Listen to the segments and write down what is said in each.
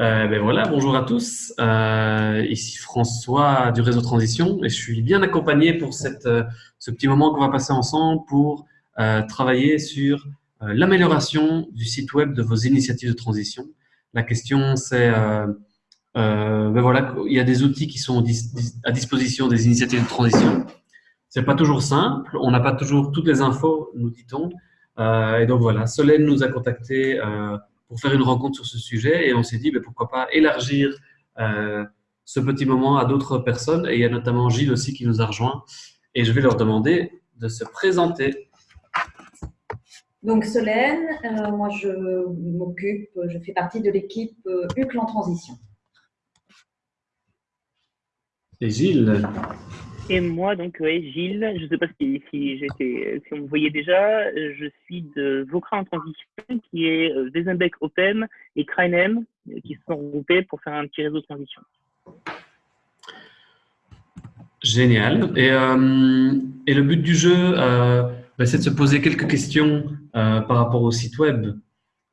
Euh, ben voilà, bonjour à tous. Euh, ici François du réseau Transition et je suis bien accompagné pour cette, euh, ce petit moment qu'on va passer ensemble pour travailler sur l'amélioration du site web de vos initiatives de transition. La question c'est, ben voilà, il y a des outils qui sont à disposition des initiatives de transition. C'est pas toujours simple, on n'a pas toujours toutes les infos, nous dit-on. et donc voilà, Solène nous a contacté pour faire une rencontre sur ce sujet et on s'est dit ben, pourquoi pas élargir euh, ce petit moment à d'autres personnes et il y a notamment Gilles aussi qui nous a rejoint et je vais leur demander de se présenter. Donc Solène, euh, moi je m'occupe, je fais partie de l'équipe euh, UCLE en transition. Et Gilles? Et moi, donc, ouais, Gilles, je ne sais pas si, si on me voyait déjà, je suis de Vocra en transition, qui est euh, Wesenbeck Open et Krainem, qui se sont regroupés pour faire un petit réseau de transition. Génial. Et, euh, le but du jeu, euh, bah, c'est de se poser quelques questions euh, par rapport au site web.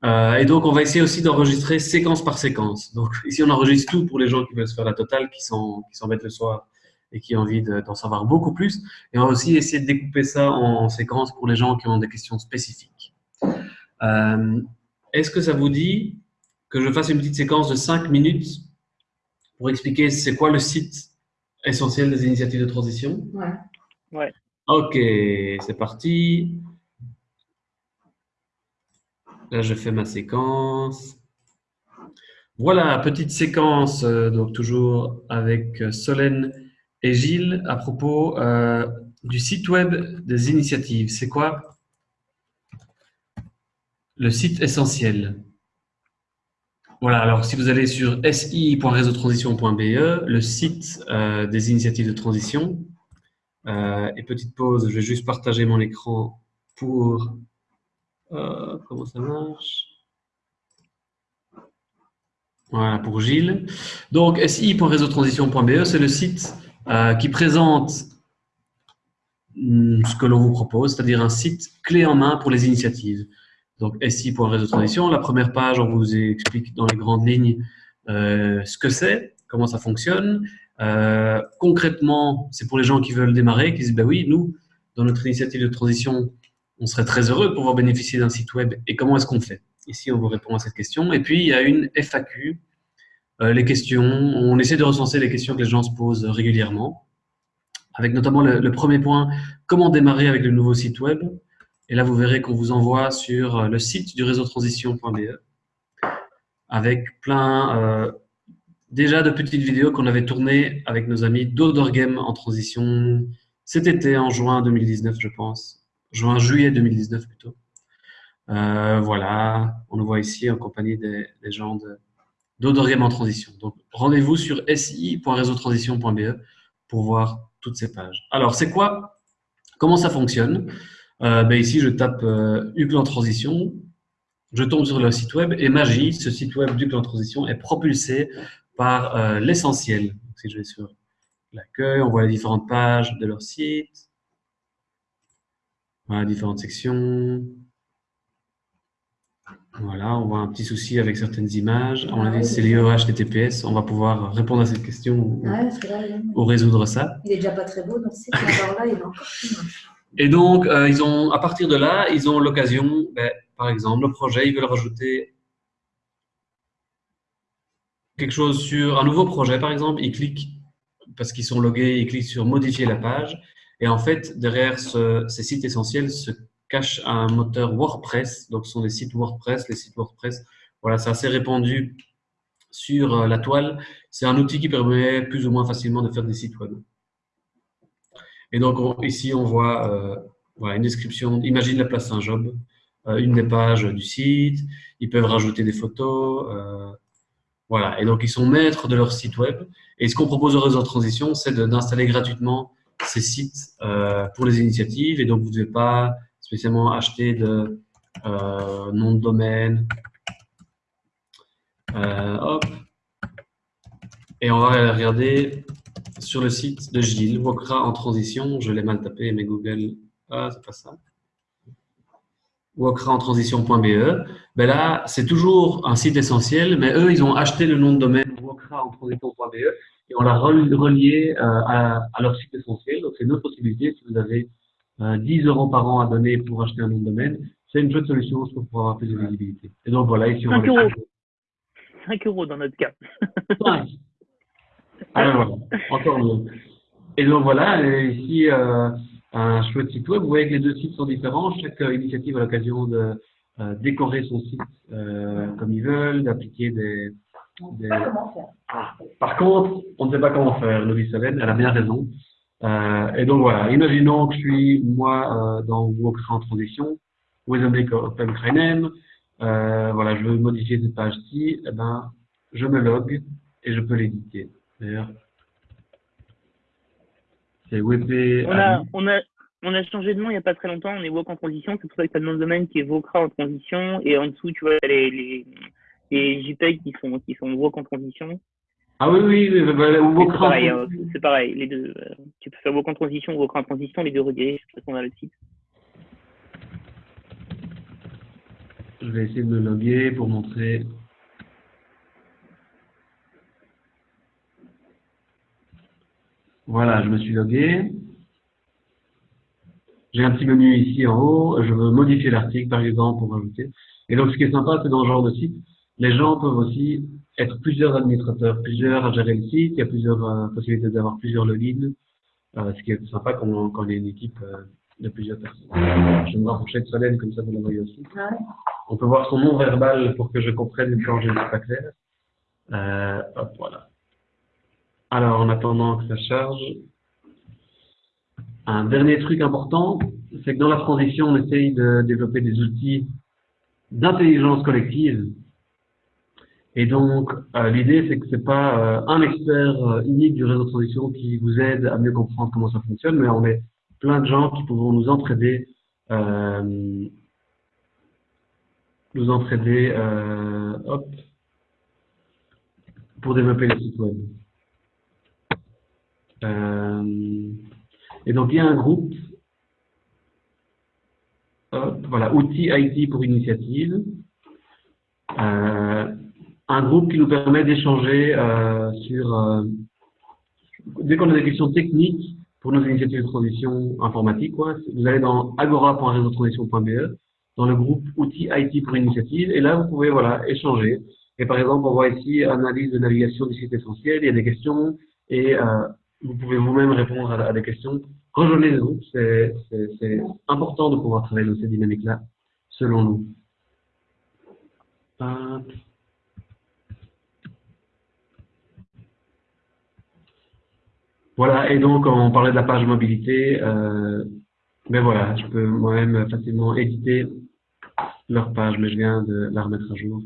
Euh, et donc, on va essayer aussi d'enregistrer séquence par séquence. Donc, ici, on enregistre tout pour les gens qui veulent se faire la totale, qui s'embêtent qui le soir et qui ont envie d'en savoir beaucoup plus. Et on va aussi essayer de découper ça en, séquences pour les gens qui ont des questions spécifiques. Euh, Est-ce que ça vous dit que je fasse une petite séquence de 5 minutes pour expliquer c'est quoi le site essentiel des initiatives de transition? Ouais. Ouais. Ok, c'est parti. Là, je fais ma séquence. Voilà, petite séquence, euh, donc toujours avec euh, Solène et Gilles à propos euh, du site web des initiatives. C'est quoi? Le site essentiel. Voilà, alors si vous allez sur si.réseautransition.be, le site euh, des initiatives de transition, euh, et petite pause, je vais juste partager mon écran pour... Comment ça marche? Voilà, pour Gilles. Donc, si.réseautransition.be, c'est le site euh, qui présente hmm, ce que l'on vous propose, c'est-à-dire un site clé en main pour les initiatives. Donc, SI.réseau transition, la première page, on vous explique dans les grandes lignes euh, ce que c'est, comment ça fonctionne. Euh, concrètement, c'est pour les gens qui veulent démarrer, qui disent, ben oui, nous, dans notre initiative de transition, on serait très heureux de pouvoir bénéficier d'un site web. Et comment est-ce qu'on fait? Ici, on vous répond à cette question. Et puis, il y a une FAQ les questions. On essaie de recenser les questions que les gens se posent régulièrement, avec notamment le, premier point, comment démarrer avec le nouveau site web? Et là, vous verrez qu'on vous envoie sur euh, le site du réseau transition.be avec plein euh, déjà de petites vidéos qu'on avait tournées avec nos amis d'Odor en transition cet été, en juin 2019, je pense. Juin-juillet 2019 plutôt. voilà, on nous voit ici en compagnie des, des gens de, d'Odorgame en transition. Donc, rendez-vous sur si.réseautransition.be pour voir toutes ces pages. Alors, c'est quoi? Comment ça fonctionne? Euh, ben Ici, je tape euh, en transition, je tombe sur le site web et magie, ce site web d'UCLE en transition est propulsé par euh, l'essentiel. Si je vais sur l'accueil, on voit les différentes pages de leur site, différentes sections, voilà, on voit un petit souci avec certaines images. On a c'est lié au HTTPS. On va pouvoir répondre à cette question ou, résoudre ça. Il est déjà pas très beau, donc c'est là, il est encore Et donc, euh, ils ont, à partir de là, ils ont l'occasion, ben, par exemple, le projet, ils veulent rajouter quelque chose sur un nouveau projet, par exemple, ils cliquent, parce qu'ils sont logués, ils cliquent sur modifier la page. Et en fait, derrière ces sites essentiels se cache un moteur WordPress. Donc, ce sont des sites WordPress. Les sites WordPress, voilà, c'est assez répandu sur euh, la toile. C'est un outil qui permet plus ou moins facilement de faire des sites web. Et donc, ici, on voit euh, une description. Imagine la place Saint-Job, euh, une des pages du site. Ils peuvent rajouter des photos. voilà. Et donc, ils sont maîtres de leur site web. Et ce qu'on propose au réseau de transition, c'est d'installer gratuitement ces sites pour les initiatives. Et donc, vous ne devez pas spécialement acheter de euh, nom de domaine. Euh, hop. Et on va regarder sur le site de Gilles, Wokra en transition. Je l'ai mal tapé, mais Google. Ah, c'est pas ça. wokraentransition.be, ben là, c'est toujours un site essentiel, mais eux, ils ont acheté le nom de domaine wokraentransition.be et on l'a relié euh, à, à, leur site essentiel. Donc, c'est une autre possibilité si vous avez 10 euh, euros par an à donner pour acheter un nom de domaine. C'est une chouette solution pour avoir plus de visibilité. Et donc, voilà, ici, on 5 euros. 5 euros dans notre cas. 5. Ah, voilà. Encore mieux. Et donc, voilà, ici, euh, un chouette site web. Vous voyez que les deux sites sont différents. Chaque initiative a l'occasion de euh, décorer son site euh, comme ils veulent, d'appliquer des, des... Ah. Par contre, on ne sait pas comment faire, Louis Solène, elle a bien raison. Euh, et donc voilà, imaginons que je suis moi euh, dans Walkthrough en transition, Wezenbeek Open euh, voilà, je veux modifier cette page-ci, eh ben, je me log et je peux l'éditer. D'ailleurs, c'est WP. On a, on, a, on a changé de nom il n'y a pas très longtemps, on est Wok en transition, c'est pour ça que tu as le nom de domaine qui est Vocra en transition, et en dessous, tu vois, les, les, les JPEG qui sont, qui sont Wok en transition. Ah oui, oui, bah, bah c'est pareil, hein, c'est pareil, les deux. Euh, tu peux faire Wok en transition ou Wok en transition, les deux redirigent de toute façon le site. Je vais essayer de me loguer pour montrer Voilà, je me suis logué. J'ai un petit menu ici en haut. Je veux modifier l'article, par exemple, pour rajouter. Et donc, ce qui est sympa, c'est dans ce genre de site, les gens peuvent aussi être plusieurs administrateurs, plusieurs à gérer le site. Il y a plusieurs euh, possibilités d'avoir plusieurs logins. Euh, ce qui est sympa quand, on est une équipe euh, de plusieurs personnes. Je vais me rapprocher de Solène, comme ça vous la voyez aussi. On peut voir son nom verbal pour que je comprenne quand je ne suis pas clair. Euh, hop, voilà. Alors, en attendant que ça charge, un dernier truc important, c'est que dans la transition, on essaye de développer des outils d'intelligence collective. Et donc, euh, l'idée, c'est que c'est pas euh, un expert euh, unique du réseau de transition qui vous aide à mieux comprendre comment ça fonctionne, mais on est plein de gens qui pourront nous entraider, nous entraider, hop, pour développer les sites web. Euh, et donc, il y a un groupe, voilà, outils IT pour initiative, euh, un groupe qui nous permet d'échanger euh, sur, dès qu'on a des questions techniques pour nos initiatives de transition informatique, quoi, vous allez dans agora.réseautransition.be, dans le groupe outils IT pour initiative, et là, vous pouvez voilà, échanger. Et par exemple, on voit ici analyse de navigation du site essentiel, il y a des questions, et vous pouvez vous-même répondre à, des questions. Rejoignez le groupe, c'est important de pouvoir travailler dans ces dynamiques-là, selon nous. Voilà, et donc on parlait de la page mobilité, euh, ben voilà, je peux moi-même facilement éditer leur page, mais je viens de la remettre à jour.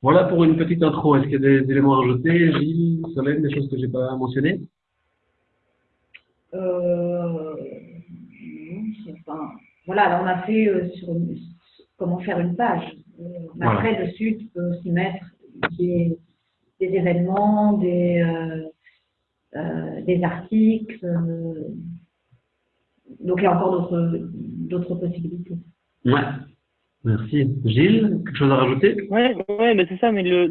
Voilà pour une petite intro. Est-ce qu'il y a des éléments à rajouter, Gilles, Solène, des choses que je n'ai pas mentionnées? Euh, voilà, on a fait euh, sur comment faire une page. Euh, après, dessus, tu peux aussi mettre des, événements, des, des articles. donc, il y a encore d'autres possibilités. Ouais. Merci. Gilles, quelque chose à rajouter? Ouais, ouais mais c'est ça, mais le,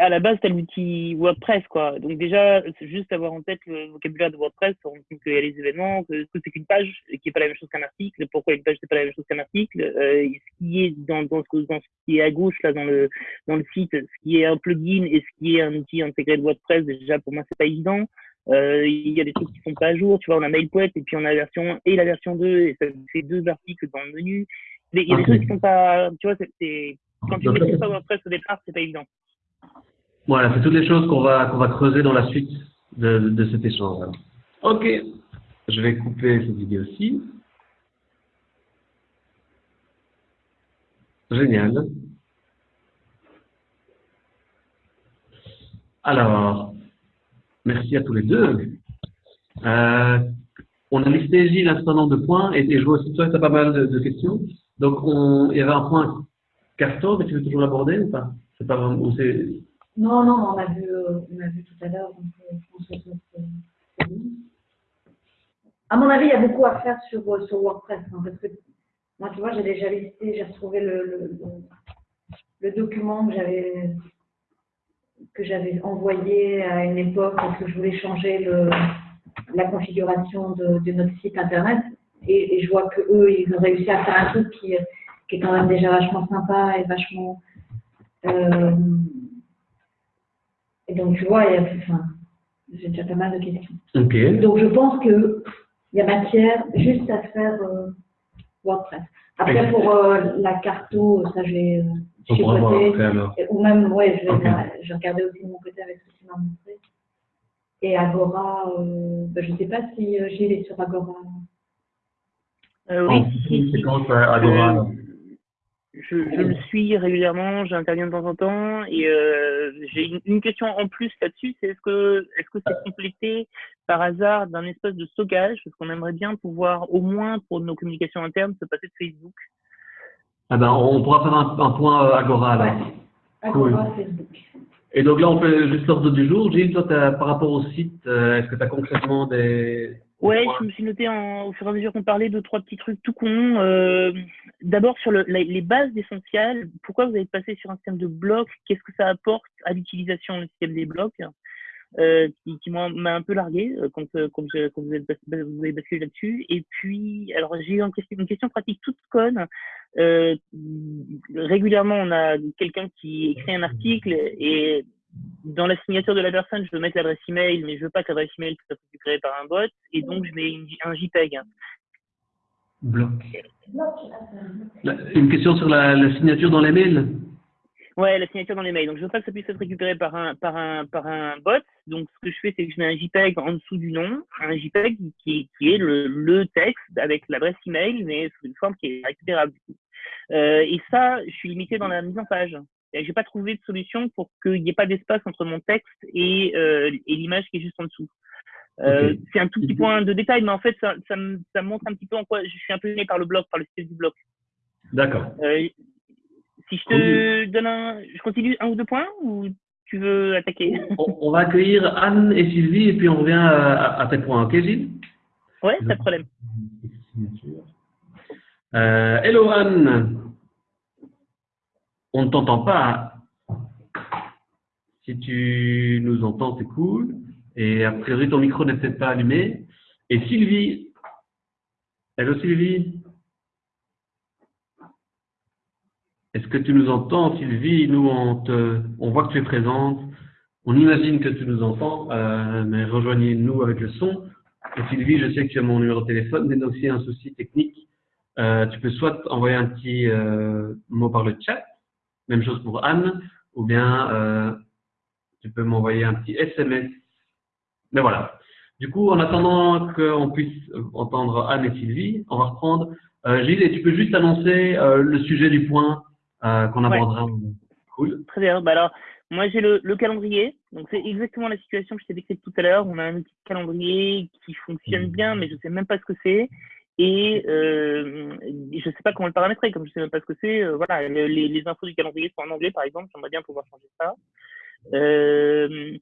à la base, tu as l'outil WordPress, quoi. Donc déjà, juste avoir en tête le vocabulaire de WordPress, on compte qu'il y a les événements, que, c'est qu'une page qui n'est pas la même chose qu'un article, pourquoi une page n'est pas la même chose qu'un article, euh, ce qui est dans, dans, ce, dans, ce, qui est à gauche, là, dans le, dans le site, ce qui est un plugin et ce qui est un outil intégré de WordPress, déjà, pour moi, c'est pas évident. Euh, il y a des trucs qui sont pas à jour, tu vois, on a MailPoet et puis on a la version 1 et la version 2 et ça fait deux articles dans le menu. Il y a des trucs qui sont pas, tu vois, c'est, quand tu ne pas WordPress au départ, c'est pas évident. Voilà, c'est toutes les choses qu'on va, qu'on va creuser dans la suite de, de cet échange. Ok, je vais couper cette vidéo-ci. Génial. Alors, merci à tous les deux. Euh, on a listé, Gilles, un certain nombre de points, et, je vois aussi toi, tu as pas mal de, questions. Donc, on, il y avait un point carton, mais tu veux toujours l'aborder ou pas? C'est pas vraiment, non, non, on a vu, on a vu tout à l'heure, euh, À mon avis, il y a beaucoup à faire sur, euh, sur WordPress, hein, parce que Moi, tu vois, j'ai déjà listé, j'ai retrouvé le, le, document que j'avais que j'avais envoyé à une époque parce que je voulais changer la configuration de, notre site internet. Et, je vois que eux ils ont réussi à faire un truc qui, qui est quand même déjà vachement sympa et vachement euh, et donc tu vois il y a enfin, j'ai déjà pas mal de questions. Donc je pense qu'il y a matière juste à faire euh, WordPress. Après, pour euh, la carto, ça, je vais euh, Ou même, ouais, je vais, regarder aussi de mon côté avec ce que tu m'as montré. Et Agora, euh, ben, je ne sais pas si Gilles est sur Agora. oui, c'est quand Agora je, je, le suis régulièrement, j'interviens de temps en temps et euh, j'ai une, une, question en plus là-dessus, c'est est-ce que est-ce que c'est complété par hasard d'un espace de stockage? Parce qu'on aimerait bien pouvoir au moins pour nos communications internes se passer de Facebook. Ah ben on pourra faire un, un point euh, Agora là. Agora Facebook. Et donc là on fait juste l'ordre du jour. Gilles, toi par rapport au site, euh, est-ce que tu as concrètement des Ouais, je me suis noté en, au fur et à mesure qu'on parlait de trois petits trucs tout cons. Euh, D'abord sur le, les bases essentielles, pourquoi vous avez passé sur un système de blocs? Qu'est-ce que ça apporte à l'utilisation du système des blocs? Euh, qui, qui m'a un peu largué euh, quand, euh, quand, je, quand vous, avez, vous avez basculé là-dessus. Et puis, alors j'ai eu une question, une question pratique toute conne. Euh, régulièrement, on a quelqu'un qui écrit un article et dans la signature de la personne, je veux mettre l'adresse email, mais je veux pas que l'adresse email soit récupérée par un bot, et donc je mets un JPEG. Bloc. Une question sur la, signature dans les mails? Ouais, la signature dans les mails. Donc, je veux pas que ça puisse être récupéré par un, par un, par un bot. Donc, ce que je fais, c'est que je mets un JPEG en dessous du nom, un JPEG qui, qui est le, le texte avec l'adresse email, mais sous une forme qui est récupérable. Euh, et ça, je suis limité dans la mise en page. J'ai pas trouvé de solution pour qu'il n'y ait pas d'espace entre mon texte et, euh, et l'image qui est juste en dessous. Euh, C'est un tout petit point de détail, mais en fait, ça, ça, me, ça montre un petit peu en quoi je suis un peu gêné par le bloc, par le style du bloc. D'accord. Euh, si je te donne un, je continue un ou deux points ou tu veux attaquer? On, va accueillir Anne et Sylvie et puis on revient à, à tes points, ok Gilles? Ouais, pas de problème. Hello Anne on ne t'entend pas. Si tu nous entends, c'est cool. Et a priori, ton micro n'est peut-être pas allumé. Et Sylvie. Hello Sylvie. Est-ce que tu nous entends, Sylvie? Nous, on, on voit que tu es présente. On imagine que tu nous entends, euh, mais rejoignez-nous avec le son. Et Sylvie, je sais que tu as mon numéro de téléphone, mais aussi un souci technique. Euh, tu peux soit envoyer un petit euh, mot par le chat, même chose pour Anne, ou bien euh, tu peux m'envoyer un petit SMS. Mais voilà. Du coup, en attendant qu'on puisse entendre Anne et Sylvie, on va reprendre. Euh, Gilles, et tu peux juste annoncer euh, le sujet du point euh, qu'on abordera. Cool. Très bien. Bah alors, moi, j'ai le, le, calendrier. Donc, c'est exactement la situation que je t'ai décrite tout à l'heure. On a un outil de calendrier qui fonctionne bien, mais je ne sais même pas ce que c'est. Et euh, je ne sais pas comment le paramétrer, comme je ne sais même pas ce que c'est. Euh, voilà, les, les, infos du calendrier sont en anglais, par exemple. J'aimerais bien pouvoir changer ça. Euh,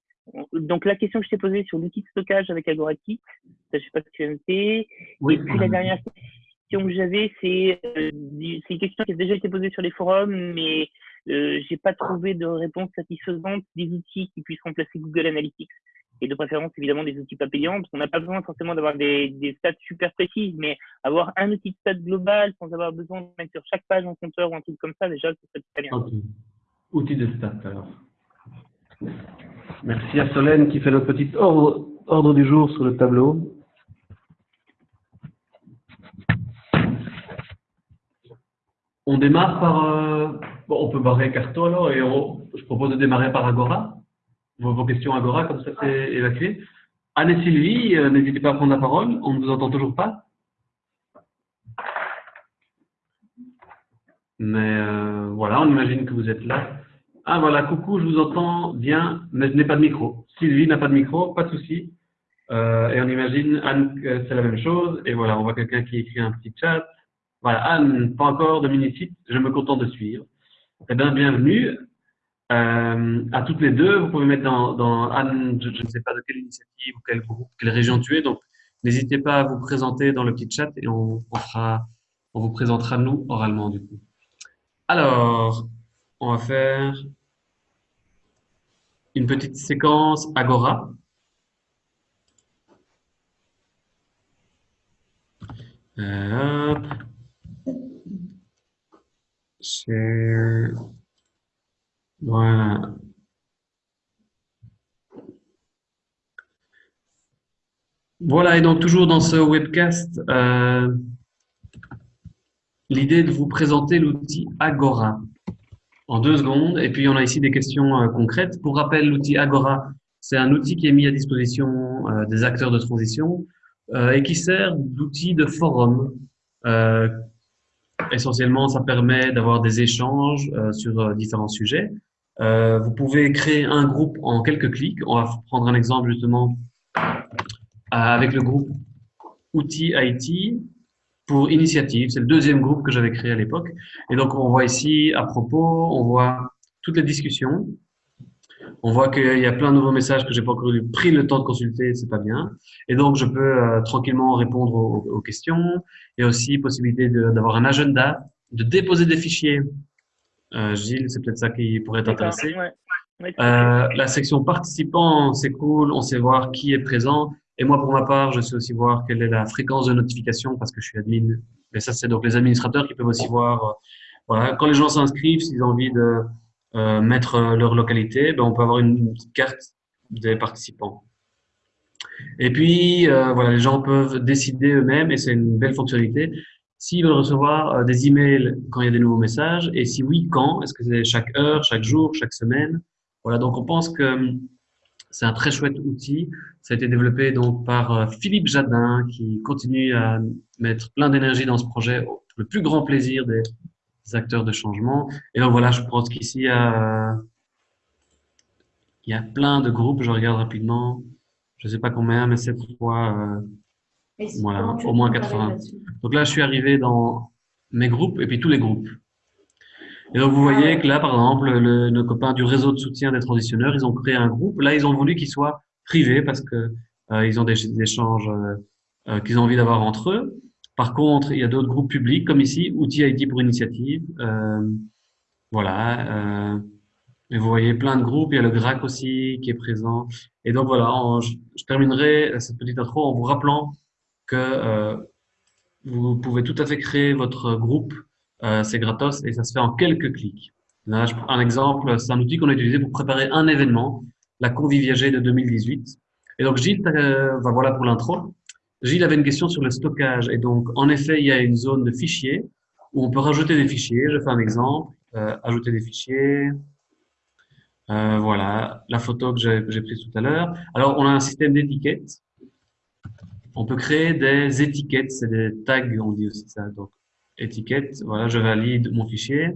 donc la question que je t'ai posée sur l'outil de stockage avec Agoraki, je ne sais pas si tu as noté. Oui. Et puis la dernière question que j'avais, c'est euh, c'est une question qui a déjà été posée sur les forums, mais euh, j'ai pas trouvé de réponse satisfaisante des outils qui puissent remplacer Google Analytics et de préférence évidemment des outils pas payants, parce qu'on n'a pas besoin forcément d'avoir des, stats super précises, mais avoir un outil de stats global sans avoir besoin de mettre sur chaque page un compteur ou un truc comme ça, déjà, serait très bien. Okay. Outil de stats alors. Merci à Solène qui fait notre petit ordre, du jour sur le tableau. On démarre par... Euh, bon, on peut barrer Carto alors, et je propose de démarrer par Agora vos, questions Agora, comme ça c'est évacué. Anne et Sylvie, euh, n'hésitez pas à prendre la parole. On ne vous entend toujours pas. Mais euh, voilà, on imagine que vous êtes là. Ah voilà, coucou, je vous entends bien, mais je n'ai pas de micro. Sylvie n'a pas de micro, pas de souci. Euh, et on imagine, Anne, c'est la même chose. Et voilà, on voit quelqu'un qui écrit un petit chat. Voilà, Anne, pas encore de mini-site, je me contente de suivre. Eh bien, bienvenue. Euh, à toutes les deux, vous pouvez mettre dans, Anne, je, ne sais pas de quelle initiative ou quel groupe, quelle région tu es, donc n'hésitez pas à vous présenter dans le petit chat et on, vous présentera nous oralement du coup. Alors, on va faire une petite séquence Agora. Share. Voilà. Voilà, et donc toujours dans ce webcast, euh, l'idée de vous présenter l'outil Agora en deux secondes. Et puis, on a ici des questions euh, concrètes. Pour rappel, l'outil Agora, c'est un outil qui est mis à disposition euh, des acteurs de transition et qui sert d'outil de forum essentiellement, ça permet d'avoir des échanges sur différents sujets. Euh, vous pouvez créer un groupe en quelques clics. On va prendre un exemple justement avec le groupe Outils IT pour initiative. C'est le deuxième groupe que j'avais créé à l'époque. Et donc, on voit ici, à propos, on voit toutes les discussions. On voit qu'il y a plein de nouveaux messages que j'ai pas encore pris le temps de consulter, c'est pas bien. Et donc, je peux tranquillement répondre aux, aux, questions. Il y a aussi possibilité d'avoir un agenda, de déposer des fichiers. Euh, Gilles, c'est peut-être ça qui pourrait t'intéresser. euh, la section participants, c'est cool, on sait voir qui est présent. Et moi, pour ma part, je sais aussi voir quelle est la fréquence de notification parce que je suis admin. Mais ça, c'est donc les administrateurs qui peuvent aussi voir. Euh, voilà, quand les gens s'inscrivent, s'ils ont envie de euh, mettre leur localité, ben, on peut avoir une petite carte des participants. Et puis, euh, voilà, les gens peuvent décider eux-mêmes, et c'est une belle fonctionnalité, s'ils veulent recevoir euh, des emails quand il y a des nouveaux messages, et si oui, quand? Est-ce que c'est chaque heure, chaque jour, chaque semaine? Voilà, donc on pense que hum, c'est un très chouette outil. Ça a été développé donc par euh, Philippe Jadin, qui continue à mettre plein d'énergie dans ce projet, le plus grand plaisir des acteurs de changement. Et donc voilà, je pense qu'ici, a il y a plein de groupes, je regarde rapidement je ne sais pas combien, mais cette fois, voilà, au moins 80. Donc là, je suis arrivé dans mes groupes et puis tous les groupes. Et donc, vous voyez que là, par exemple, le, nos copains du réseau de soutien des transitionneurs, ils ont créé un groupe. Là, ils ont voulu qu'il soit privé parce que euh, ils ont des, échanges euh, euh, qu'ils ont envie d'avoir entre eux. Par contre, il y a d'autres groupes publics, comme ici, Outils IT pour initiative. Euh, voilà. Et vous voyez plein de groupes. Il y a le GRAC aussi qui est présent. Et donc voilà, je, terminerai cette petite intro en vous rappelant euh, vous pouvez tout à fait créer votre groupe. Euh, c'est gratos et ça se fait en quelques clics. Un exemple, c'est un outil qu'on a utilisé pour préparer un événement, la Conviviagé de 2018. Et donc Gilles, euh, voilà pour l'intro. Gilles avait une question sur le stockage. Et donc, en effet, il y a une zone de fichiers où on peut rajouter des fichiers. Je fais un exemple. Ajouter des fichiers, voilà, la photo que j'ai prise tout à l'heure. Alors, on a un système d'étiquettes. On peut créer des étiquettes, c'est des tags, on dit aussi ça. Donc, étiquette, voilà, je valide mon fichier.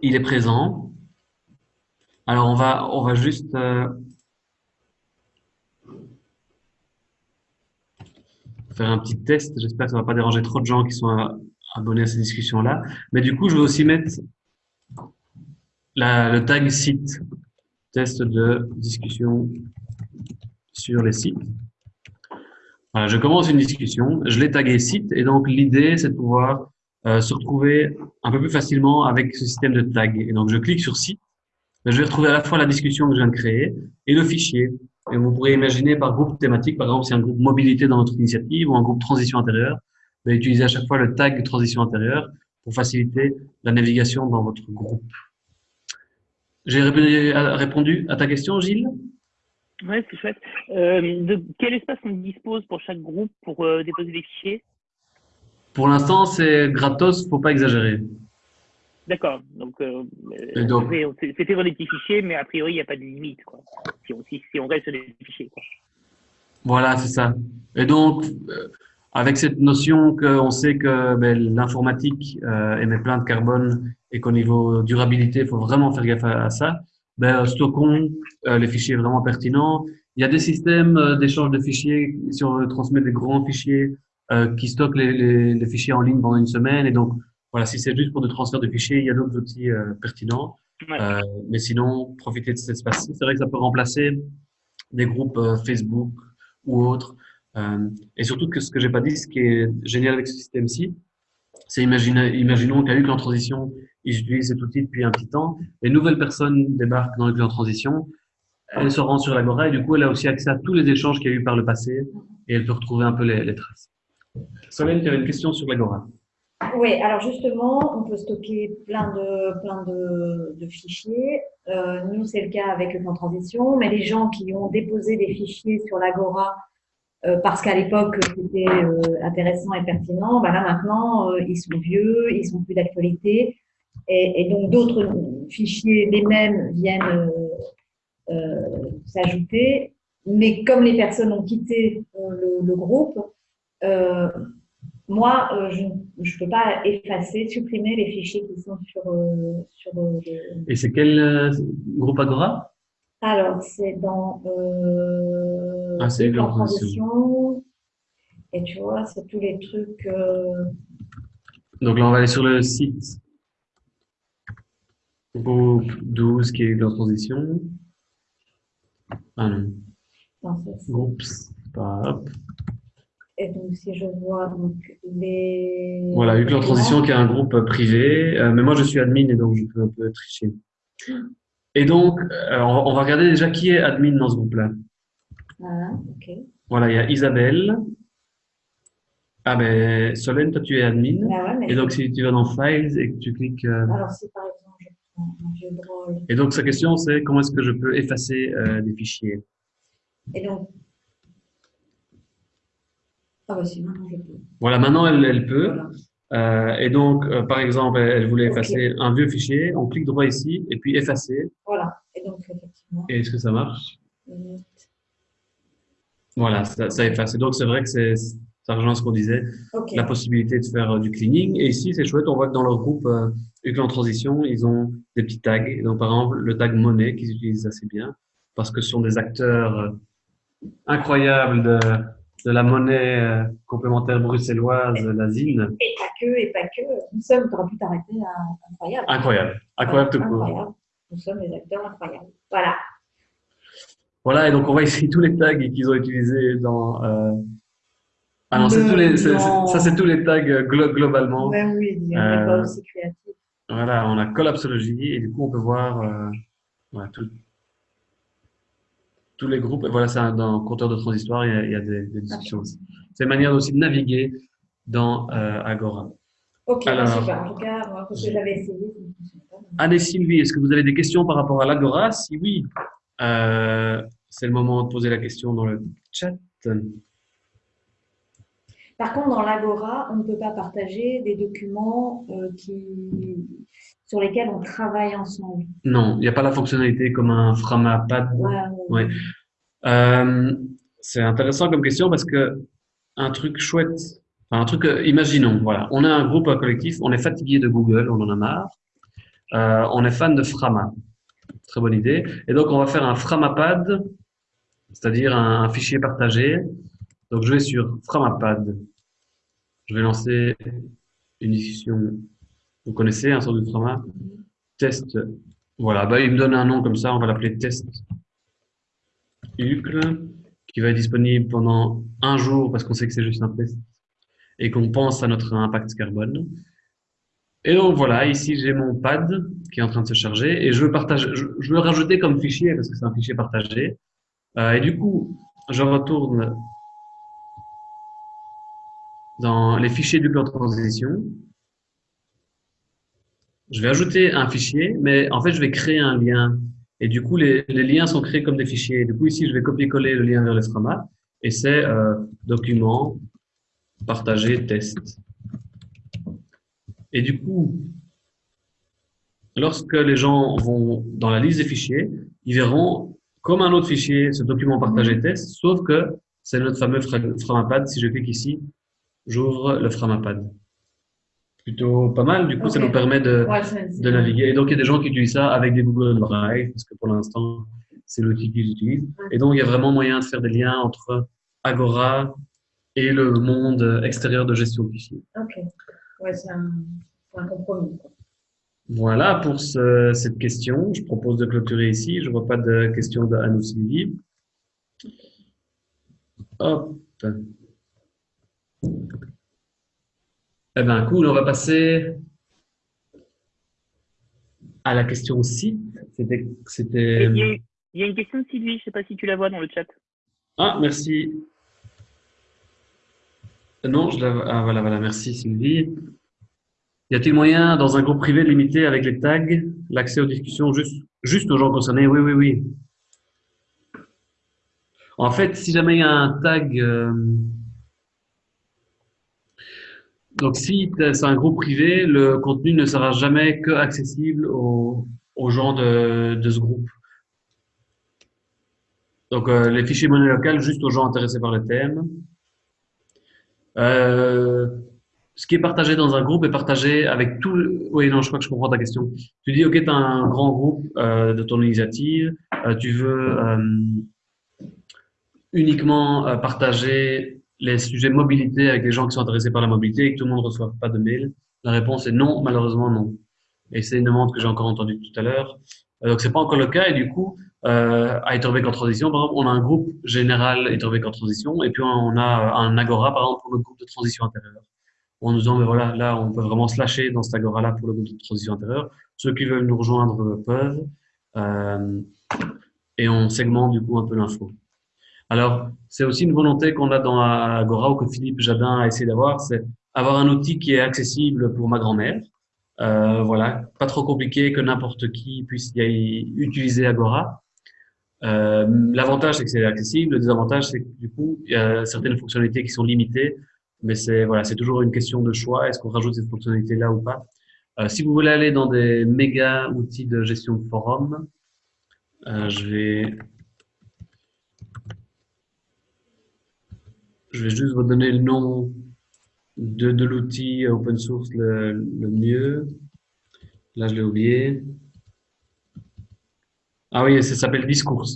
Il est présent. Alors, on va, on va juste euh, faire un petit test. J'espère que ça ne va pas déranger trop de gens qui sont abonnés à ces discussions-là. Mais du coup, je vais aussi mettre le tag site, test de discussion sur les sites. Voilà, je commence une discussion, je l'ai tagué site, et donc l'idée, c'est de pouvoir euh, se retrouver un peu plus facilement avec ce système de tag. Et donc, je clique sur site, je vais retrouver à la fois la discussion que je viens de créer et le fichier. Et vous pourrez imaginer par groupe thématique, par exemple, si un groupe mobilité dans votre initiative ou un groupe transition intérieure, vous allez utiliser à chaque fois le tag transition intérieure pour faciliter la navigation dans votre groupe. J'ai répondu à ta question, Gilles? Oui, c'est chouette. Euh, de quel espace on dispose pour chaque groupe pour euh, déposer des fichiers? Pour l'instant, c'est gratos, il ne faut pas exagérer. D'accord. Donc, euh, c'était des petits fichiers, mais a priori, il n'y a pas de limite, quoi. Si on, si, on reste sur des fichiers, quoi. Voilà, c'est ça. Et donc, avec cette notion qu'on sait que ben, l'informatique euh, émet plein de carbone et qu'au niveau durabilité, il faut vraiment faire gaffe à, ça, ben, stockons euh, les fichiers vraiment pertinents. Il y a des systèmes euh, d'échange de fichiers, si on veut transmettre des grands fichiers, euh, qui stockent les, les, les, fichiers en ligne pendant une semaine. Et donc, voilà, si c'est juste pour des transferts de fichiers, il y a d'autres outils euh, pertinents. Euh, mais sinon, profitez de cet espace. C'est vrai que ça peut remplacer des groupes Facebook ou autres Euh, et surtout que ce que j'ai pas dit, ce qui est génial avec ce système-ci, c'est imaginons qu'à Hucle en transition, ils utilisent cet outil depuis un petit temps, les nouvelles personnes débarquent dans Hucle en transition, elle se rend sur l'Agora et du coup, elle a aussi accès à tous les échanges qu'il y a eu par le passé et elle peut retrouver un peu les, traces. Solène, tu avais une question sur l'Agora. Oui, alors justement, on peut stocker plein de, plein de, fichiers. Euh, nous, c'est le cas avec le transition, mais les gens qui ont déposé des fichiers sur l'Agora euh, parce qu'à l'époque, c'était euh, intéressant et pertinent, ben là maintenant, ils sont vieux, ils sont plus d'actualité. Et, donc, d'autres fichiers, les mêmes, viennent euh, s'ajouter. Mais comme les personnes ont quitté euh, le, groupe, euh, moi, je ne peux pas effacer, supprimer les fichiers qui sont sur, sur Et c'est quel groupe Agora? Alors, c'est dans euh, ah, c'est transition. Et tu vois, c'est tous les trucs. Donc là, on va aller sur le site groupe 12 qui est en transition. Ah non. Oups, hop. Et donc, si je vois donc, les. Voilà, en transition qui est un groupe privé, euh, mais moi je suis admin et donc je peux un peu tricher. Et donc, euh, on va regarder déjà qui est admin dans ce groupe-là. Ah, ok. Voilà, il y a Isabelle. Ah ben, Solène, toi tu es admin. Ah et donc, si tu vas dans Files et que tu cliques. Euh, Alors, si par exemple et donc, sa question, c'est comment est-ce que je peux effacer euh, des fichiers? Et donc, ah bah si, maintenant je peux. Voilà, maintenant elle, elle peut. Euh, et donc, euh, par exemple, elle voulait effacer un vieux fichier. On clique droit ici et puis effacer. Voilà. Et donc, effectivement. Et est-ce que ça marche? Voilà, ça, ça efface. Et donc, c'est vrai que c'est ça rejoint ce qu'on disait, la possibilité de faire euh, du cleaning. Et ici, c'est chouette, on voit que dans leur groupe euh, en transition, ils ont des petits tags. donc, par exemple, le tag monnaie qu'ils utilisent assez bien, parce que ce sont des acteurs euh, incroyables de, de la monnaie euh, complémentaire bruxelloise, la ZIN. Et pas que, et pas que. Nous sommes, tu aurais pu t'arrêter à incroyable. Incroyable, incroyable tout court. Nous sommes des acteurs incroyables. Voilà. Voilà, et donc on voit ici tous les tags qu'ils ont utilisés dans ah non, tous les, ça c'est tous les tags euh, globalement. Ben oui, on n'est pas aussi créatif. Voilà, on a collapsologie et du coup on peut voir euh, tous les groupes. Voilà, c'est dans compteur de transistoire, il y a, il y a des, des, discussions aussi. C'est une manière aussi de naviguer dans euh, Agora. Ok, Alors, super. En tout cas, moi, parce que j'avais essayé, Anne Sylvie, est-ce que vous avez des questions par rapport à l'Agora? Si oui, euh, c'est le moment de poser la question dans le chat. Par contre, dans l'Agora, on ne peut pas partager des documents euh, qui, sur lesquels on travaille ensemble. Non, il n'y a pas la fonctionnalité comme un Framapad. Ouais, euh, c'est intéressant comme question parce que un truc chouette, enfin, un truc, euh, imaginons, voilà, on a un groupe un collectif, on est fatigué de Google, on en a marre, euh, on est fan de Frama. Très bonne idée. Et donc, on va faire un Framapad, c'est-à-dire un fichier partagé donc, je vais sur Framapad. Je vais lancer une discussion. Vous connaissez un sort de Frama Test. Voilà, bah, il me donne un nom comme ça, on va l'appeler test UCL, qui va être disponible pendant un jour parce qu'on sait que c'est juste un test et qu'on pense à notre impact carbone. Et donc voilà, ici j'ai mon pad qui est en train de se charger et je veux partager, je, veux rajouter comme fichier parce que c'est un fichier partagé. Euh, et du coup, je retourne dans les fichiers du plan de transition, je vais ajouter un fichier, mais en fait, je vais créer un lien. Et du coup, les, les liens sont créés comme des fichiers. Du coup, ici, je vais copier-coller le lien vers l'estrama et c'est euh, document, partager, test. Et du coup, lorsque les gens vont dans la liste des fichiers, ils verront comme un autre fichier ce document partagé test, sauf que c'est notre fameux Framapad. Si je clique ici, j'ouvre le Framapad. Plutôt pas mal, du coup, ça nous permet de, de naviguer. Et donc, il y a des gens qui utilisent ça avec des Google Drive, parce que pour l'instant, c'est l'outil qu'ils utilisent. Et donc, il y a vraiment moyen de faire des liens entre Agora et le monde extérieur de gestion de fichiers. Ok. Ouais, c'est un, un, compromis. Voilà pour ce, cette question. Je propose de clôturer ici. Je ne vois pas de questions de Anne ou Sylvie. Hop. Eh bien, cool, on va passer à la question site. C'était. Il, y a une question de Sylvie, je ne sais pas si tu la vois dans le chat. Ah, merci. Non, je la Ah, voilà, voilà, merci Sylvie. Y a-t-il moyen, dans un groupe privé, de limiter avec les tags l'accès aux discussions juste, juste aux gens concernés? Oui, oui, oui. En fait, si jamais il y a un tag, euh, donc si c'est un groupe privé, le contenu ne sera jamais que accessible aux, gens de, ce groupe. Donc euh, les fichiers monnaie locale juste aux gens intéressés par le thème. Euh, ce qui est partagé dans un groupe est partagé avec tout. Oui, non, je crois que je comprends ta question. Tu dis, OK, tu as un grand groupe de ton initiative, tu veux uniquement euh, partager les sujets mobilité avec les gens qui sont intéressés par la mobilité et que tout le monde ne reçoive pas de mail La réponse est non, malheureusement non. Et c'est une demande que j'ai encore entendue tout à l'heure. Euh, donc, c'est pas encore le cas. Et du coup, euh, à Etherbeek en transition, par exemple, on a un groupe général Etherbeek en transition et puis on a un Agora, par exemple, pour le groupe de transition intérieure. En nous disant, mais voilà, là, on peut vraiment se lâcher dans cet Agora-là pour le groupe de transition intérieure. Ceux qui veulent nous rejoindre peuvent. Euh, et on segmente du coup un peu l'info. Alors, c'est aussi une volonté qu'on a dans Agora ou que Philippe Jadin a essayé d'avoir, c'est avoir un outil qui est accessible pour ma grand-mère. Euh, voilà, pas trop compliqué que n'importe qui puisse y utiliser Agora. Euh, L'avantage, c'est que c'est accessible. Le désavantage, c'est que du coup, il y a certaines fonctionnalités qui sont limitées. Mais c'est voilà, c'est toujours une question de choix. Est-ce qu'on rajoute cette fonctionnalité là ou pas? Euh, Si vous voulez aller dans des méga outils de gestion de forum, euh, je vais Je vais juste vous donner le nom de, l'outil open source le, mieux. Là, je l'ai oublié. Ah oui, ça s'appelle Discours.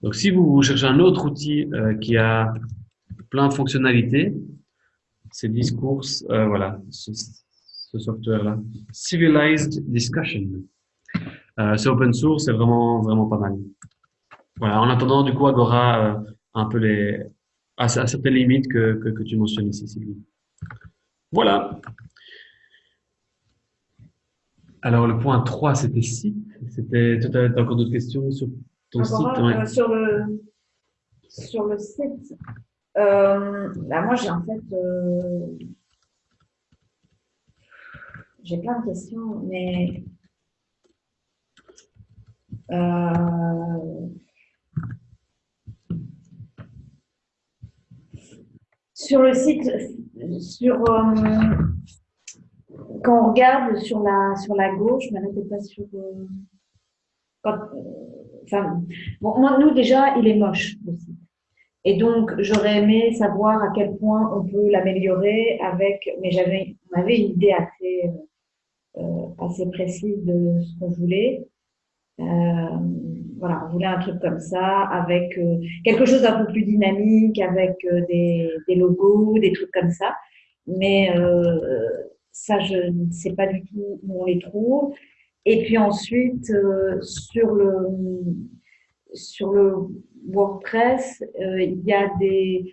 Donc, si vous cherchez un autre outil euh, qui a plein de fonctionnalités, c'est Discours, euh, voilà, ce, software-là. Civilized Discussion. Euh, c'est open source, c'est vraiment, vraiment pas mal. Voilà, en attendant, du coup, Agora un peu les, à, certaines limites que, que, tu mentionnes ici, Sylvie. Voilà. Alors, le point 3, c'était site. C'était, tu as encore d'autres questions sur ton site? euh, sur, le, sur le site, euh, bah, moi, j'ai en fait... Euh, j'ai plein de questions, mais... sur le site, euh, quand on regarde sur la, gauche, mais pas sur. Euh, euh, moi, nous, déjà, il est moche, le site. Et donc, j'aurais aimé savoir à quel point on peut l'améliorer avec. Mais j'avais, on avait une idée assez, assez précise de ce qu'on voulait. Euh, voilà, on voulait un truc comme ça, avec euh, quelque chose d'un peu plus dynamique, avec euh, des, des, logos, des trucs comme ça. Mais ça, je ne sais pas du tout où on les trouve. Et puis ensuite, sur le sur le WordPress, il y a des,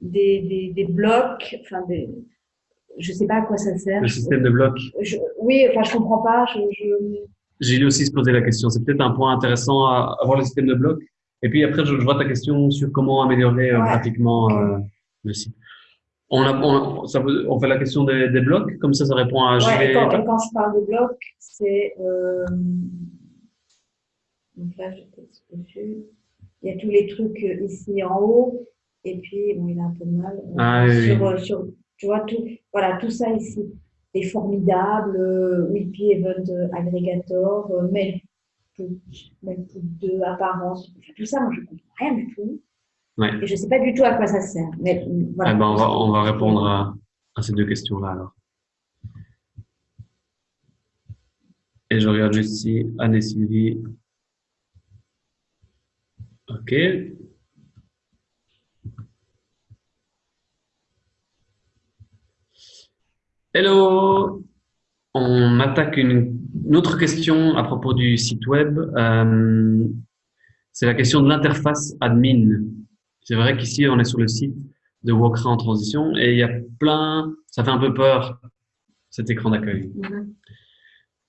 des, des, des, blocs, enfin des, je sais pas à quoi ça sert. Le système de blocs. oui, enfin, je comprends pas. Je, J'ai lui aussi se poser la question. C'est peut-être un point intéressant à avoir le système de blocs. Et puis après, je, vois ta question sur comment améliorer euh, pratiquement euh, le site. On, a, on, ça, on fait la question des, des, blocs, comme ça, ça répond à. Ouais, et quand, quand, je parle de blocs, c'est. Euh... Donc là, je Il y a tous les trucs euh, ici en haut, et puis, bon, il a un peu de mal. Ah, sur, oui. sur tu vois, tout, voilà, tout ça ici est formidable. Euh, Wiki Event Aggregator, euh, Mail de apparence, tout ça, moi je ne comprends rien du tout. Et je ne sais pas du tout à quoi ça sert. Mais, voilà. Eh ben, on, va, on va répondre à, à ces deux questions-là alors. Et je regarde juste ici, Anne et Sylvie. OK. Hello On attaque une, autre question à propos du site web. Euh, c'est la question de l'interface admin. C'est vrai qu'ici, on est sur le site de Wokra en transition et il y a plein, ça fait un peu peur, cet écran d'accueil.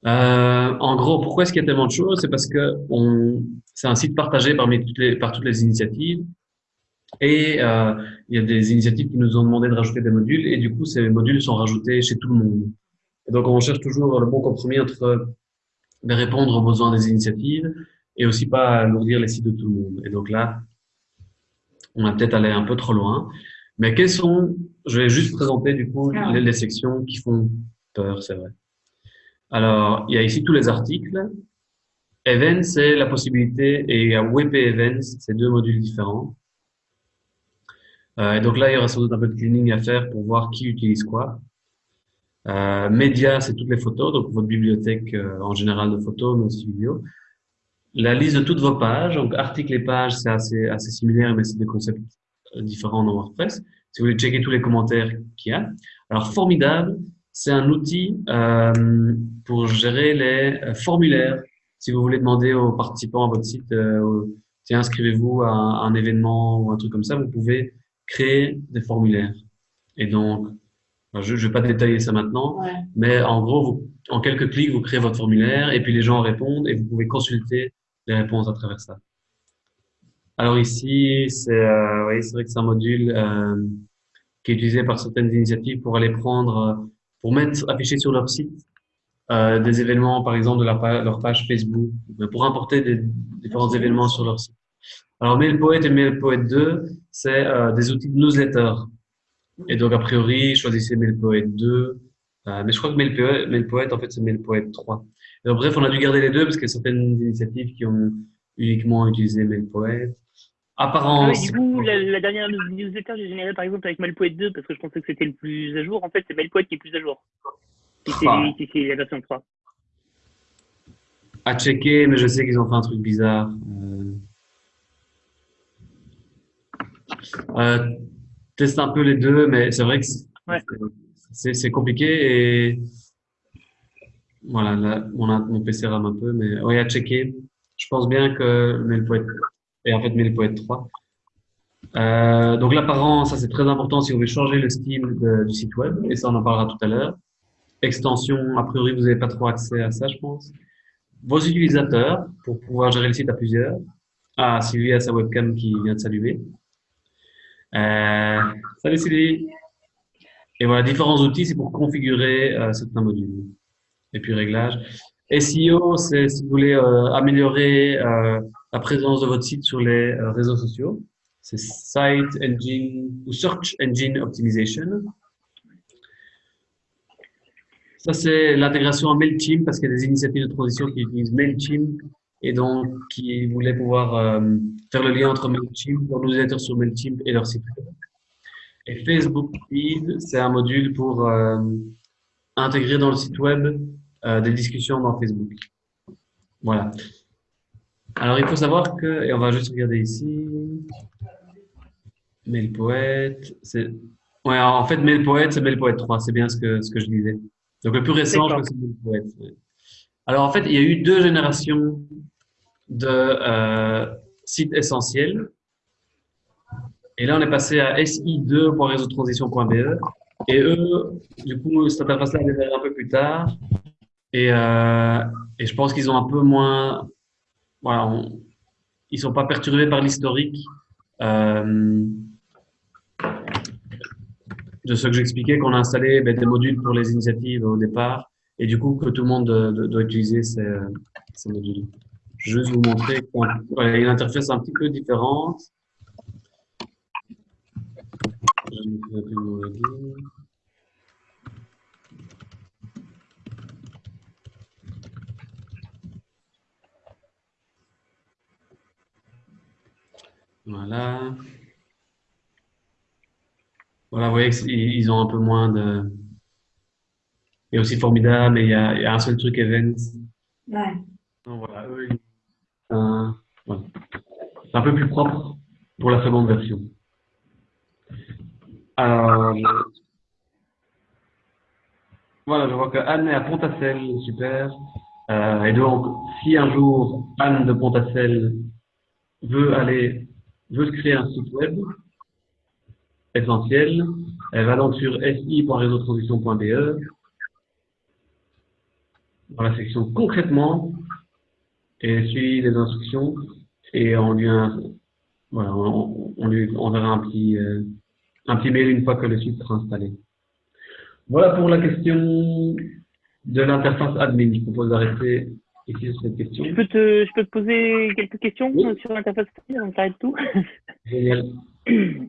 Euh, en gros, pourquoi est-ce qu'il y a tellement de choses? C'est parce que c'est un site partagé parmi toutes les, par toutes les initiatives. Et euh, il y a des initiatives qui nous ont demandé de rajouter des modules, et du coup, ces modules sont rajoutés chez tout le monde. Et donc, on cherche toujours le bon compromis entre de répondre aux besoins des initiatives et aussi pas alourdir les sites de tout le monde. Et donc là, on a peut-être allé un peu trop loin. Mais quelles sont, je vais juste présenter du coup ah. les, les sections qui font peur, c'est vrai. Alors, il y a ici tous les articles. Events, c'est la possibilité, et il y a WP Events, c'est deux modules différents. Euh, et donc là, il y aura sans doute un peu de cleaning à faire pour voir qui utilise quoi. Euh, média, c'est toutes les photos, donc votre bibliothèque euh, en général de photos, mais aussi vidéo. La liste de toutes vos pages, donc articles et pages, c'est assez, assez similaire, mais c'est des concepts euh, différents dans WordPress. Si vous voulez checker tous les commentaires qu'il y a. Alors, formidable, c'est un outil euh, pour gérer les euh, formulaires. Si vous voulez demander aux participants à votre site, tiens, inscrivez-vous à, un événement ou un truc comme ça, vous pouvez créer des formulaires. Et donc, je ne vais pas détailler ça maintenant, mais en gros, vous, en quelques clics, vous créez votre formulaire et puis les gens répondent et vous pouvez consulter les réponses à travers ça. Alors ici, c'est euh, oui, vrai que c'est un module euh, qui est utilisé par certaines initiatives pour aller prendre pour mettre, afficher sur leur site euh, des événements, par exemple, de leur page Facebook, pour importer des différents événements sur leur site. Alors, MailPoet et MailPoet 2, c'est euh, des outils de newsletter. Et donc, a priori, choisissez MailPoet 2. Euh, mais je crois que MailPoet, MailPoet en fait, c'est MailPoet 3. donc, bref, on a dû garder les deux parce qu'il y a certaines initiatives qui ont uniquement utilisé MailPoet. Apparence. Ah du coup, la, dernière newsletter que j'ai générée par exemple avec Mailpoet 2 parce que je pensais que c'était le plus à jour. En fait, c'est Mailpoet qui est plus à jour. c'est ah. la version 3. À checker, mais je sais qu'ils ont fait un truc bizarre. Euh... Euh, teste un peu les deux, mais c'est vrai que c'est compliqué et voilà, là, on a, mon PC rame un peu, mais oui, à checker. Je pense bien que Mailpoet et en fait MailPoet 3. Euh, donc l'apparence, ça c'est très important si vous voulez changer le style du site web, et ça on en parlera tout à l'heure. Extension, a priori vous n'avez pas trop accès à ça je pense. Vos utilisateurs, pour pouvoir gérer le site à plusieurs. Ah, Sylvie a sa webcam qui vient de saluer. Euh, salut Sylvie Et voilà, différents outils, c'est pour configurer euh, certains modules. Et puis réglage. SEO, c'est si vous voulez euh, améliorer la présence de votre site sur les réseaux sociaux. C'est Site Engine ou Search Engine Optimization. Ça, c'est l'intégration à MailChimp parce qu'il y a des initiatives de transition qui utilisent MailChimp et donc qui voulaient pouvoir faire le lien entre MailChimp, leur newsletter sur MailChimp et leur site web. Et Facebook Feed, c'est un module pour intégrer dans le site web euh, des discussions dans Facebook. Voilà. Alors, il faut savoir que, et on va juste regarder ici, MailPoet, c'est, ouais, en fait, MailPoet, c'est MailPoet 3, c'est bien ce que, ce que je disais. Donc, le plus récent, c'est MailPoet. Alors, en fait, il y a eu deux générations de euh, sites essentiels. Et là, on est passé à si2.réseautransition.be. Et eux, du coup, cette interface-là est un peu plus tard. Et, euh, et je pense qu'ils ont un peu moins. Voilà, ils sont pas perturbés par l'historique euh, de ce que j'expliquais, qu'on a installé ben, des modules pour les initiatives au départ, et du coup que tout le monde doit, utiliser ces, ces, modules. Je vais juste vous montrer qu'il y a une interface un petit peu différente. Je Voilà. Voilà, vous voyez qu'ils ont un peu moins de... A aussi formidable, mais il y a, un seul truc event. Ouais. Donc voilà, eux, C'est un peu plus propre pour la seconde version. Alors, voilà, je vois que Anne est à Pontacelle, super. Euh, et donc, si un jour Anne de Pontacelle veut aller, veut se créer un site web essentiel, elle va donc sur si.réseautransition.be dans la section concrètement et suit les instructions et on lui, voilà, on, lui enverra un petit, euh, un petit mail une fois que le site sera installé. Voilà pour la question de l'interface admin. Je propose d'arrêter ici sur cette question. Je peux te, je peux te poser quelques questions sur l'interface admin, on s'arrête tout Génial.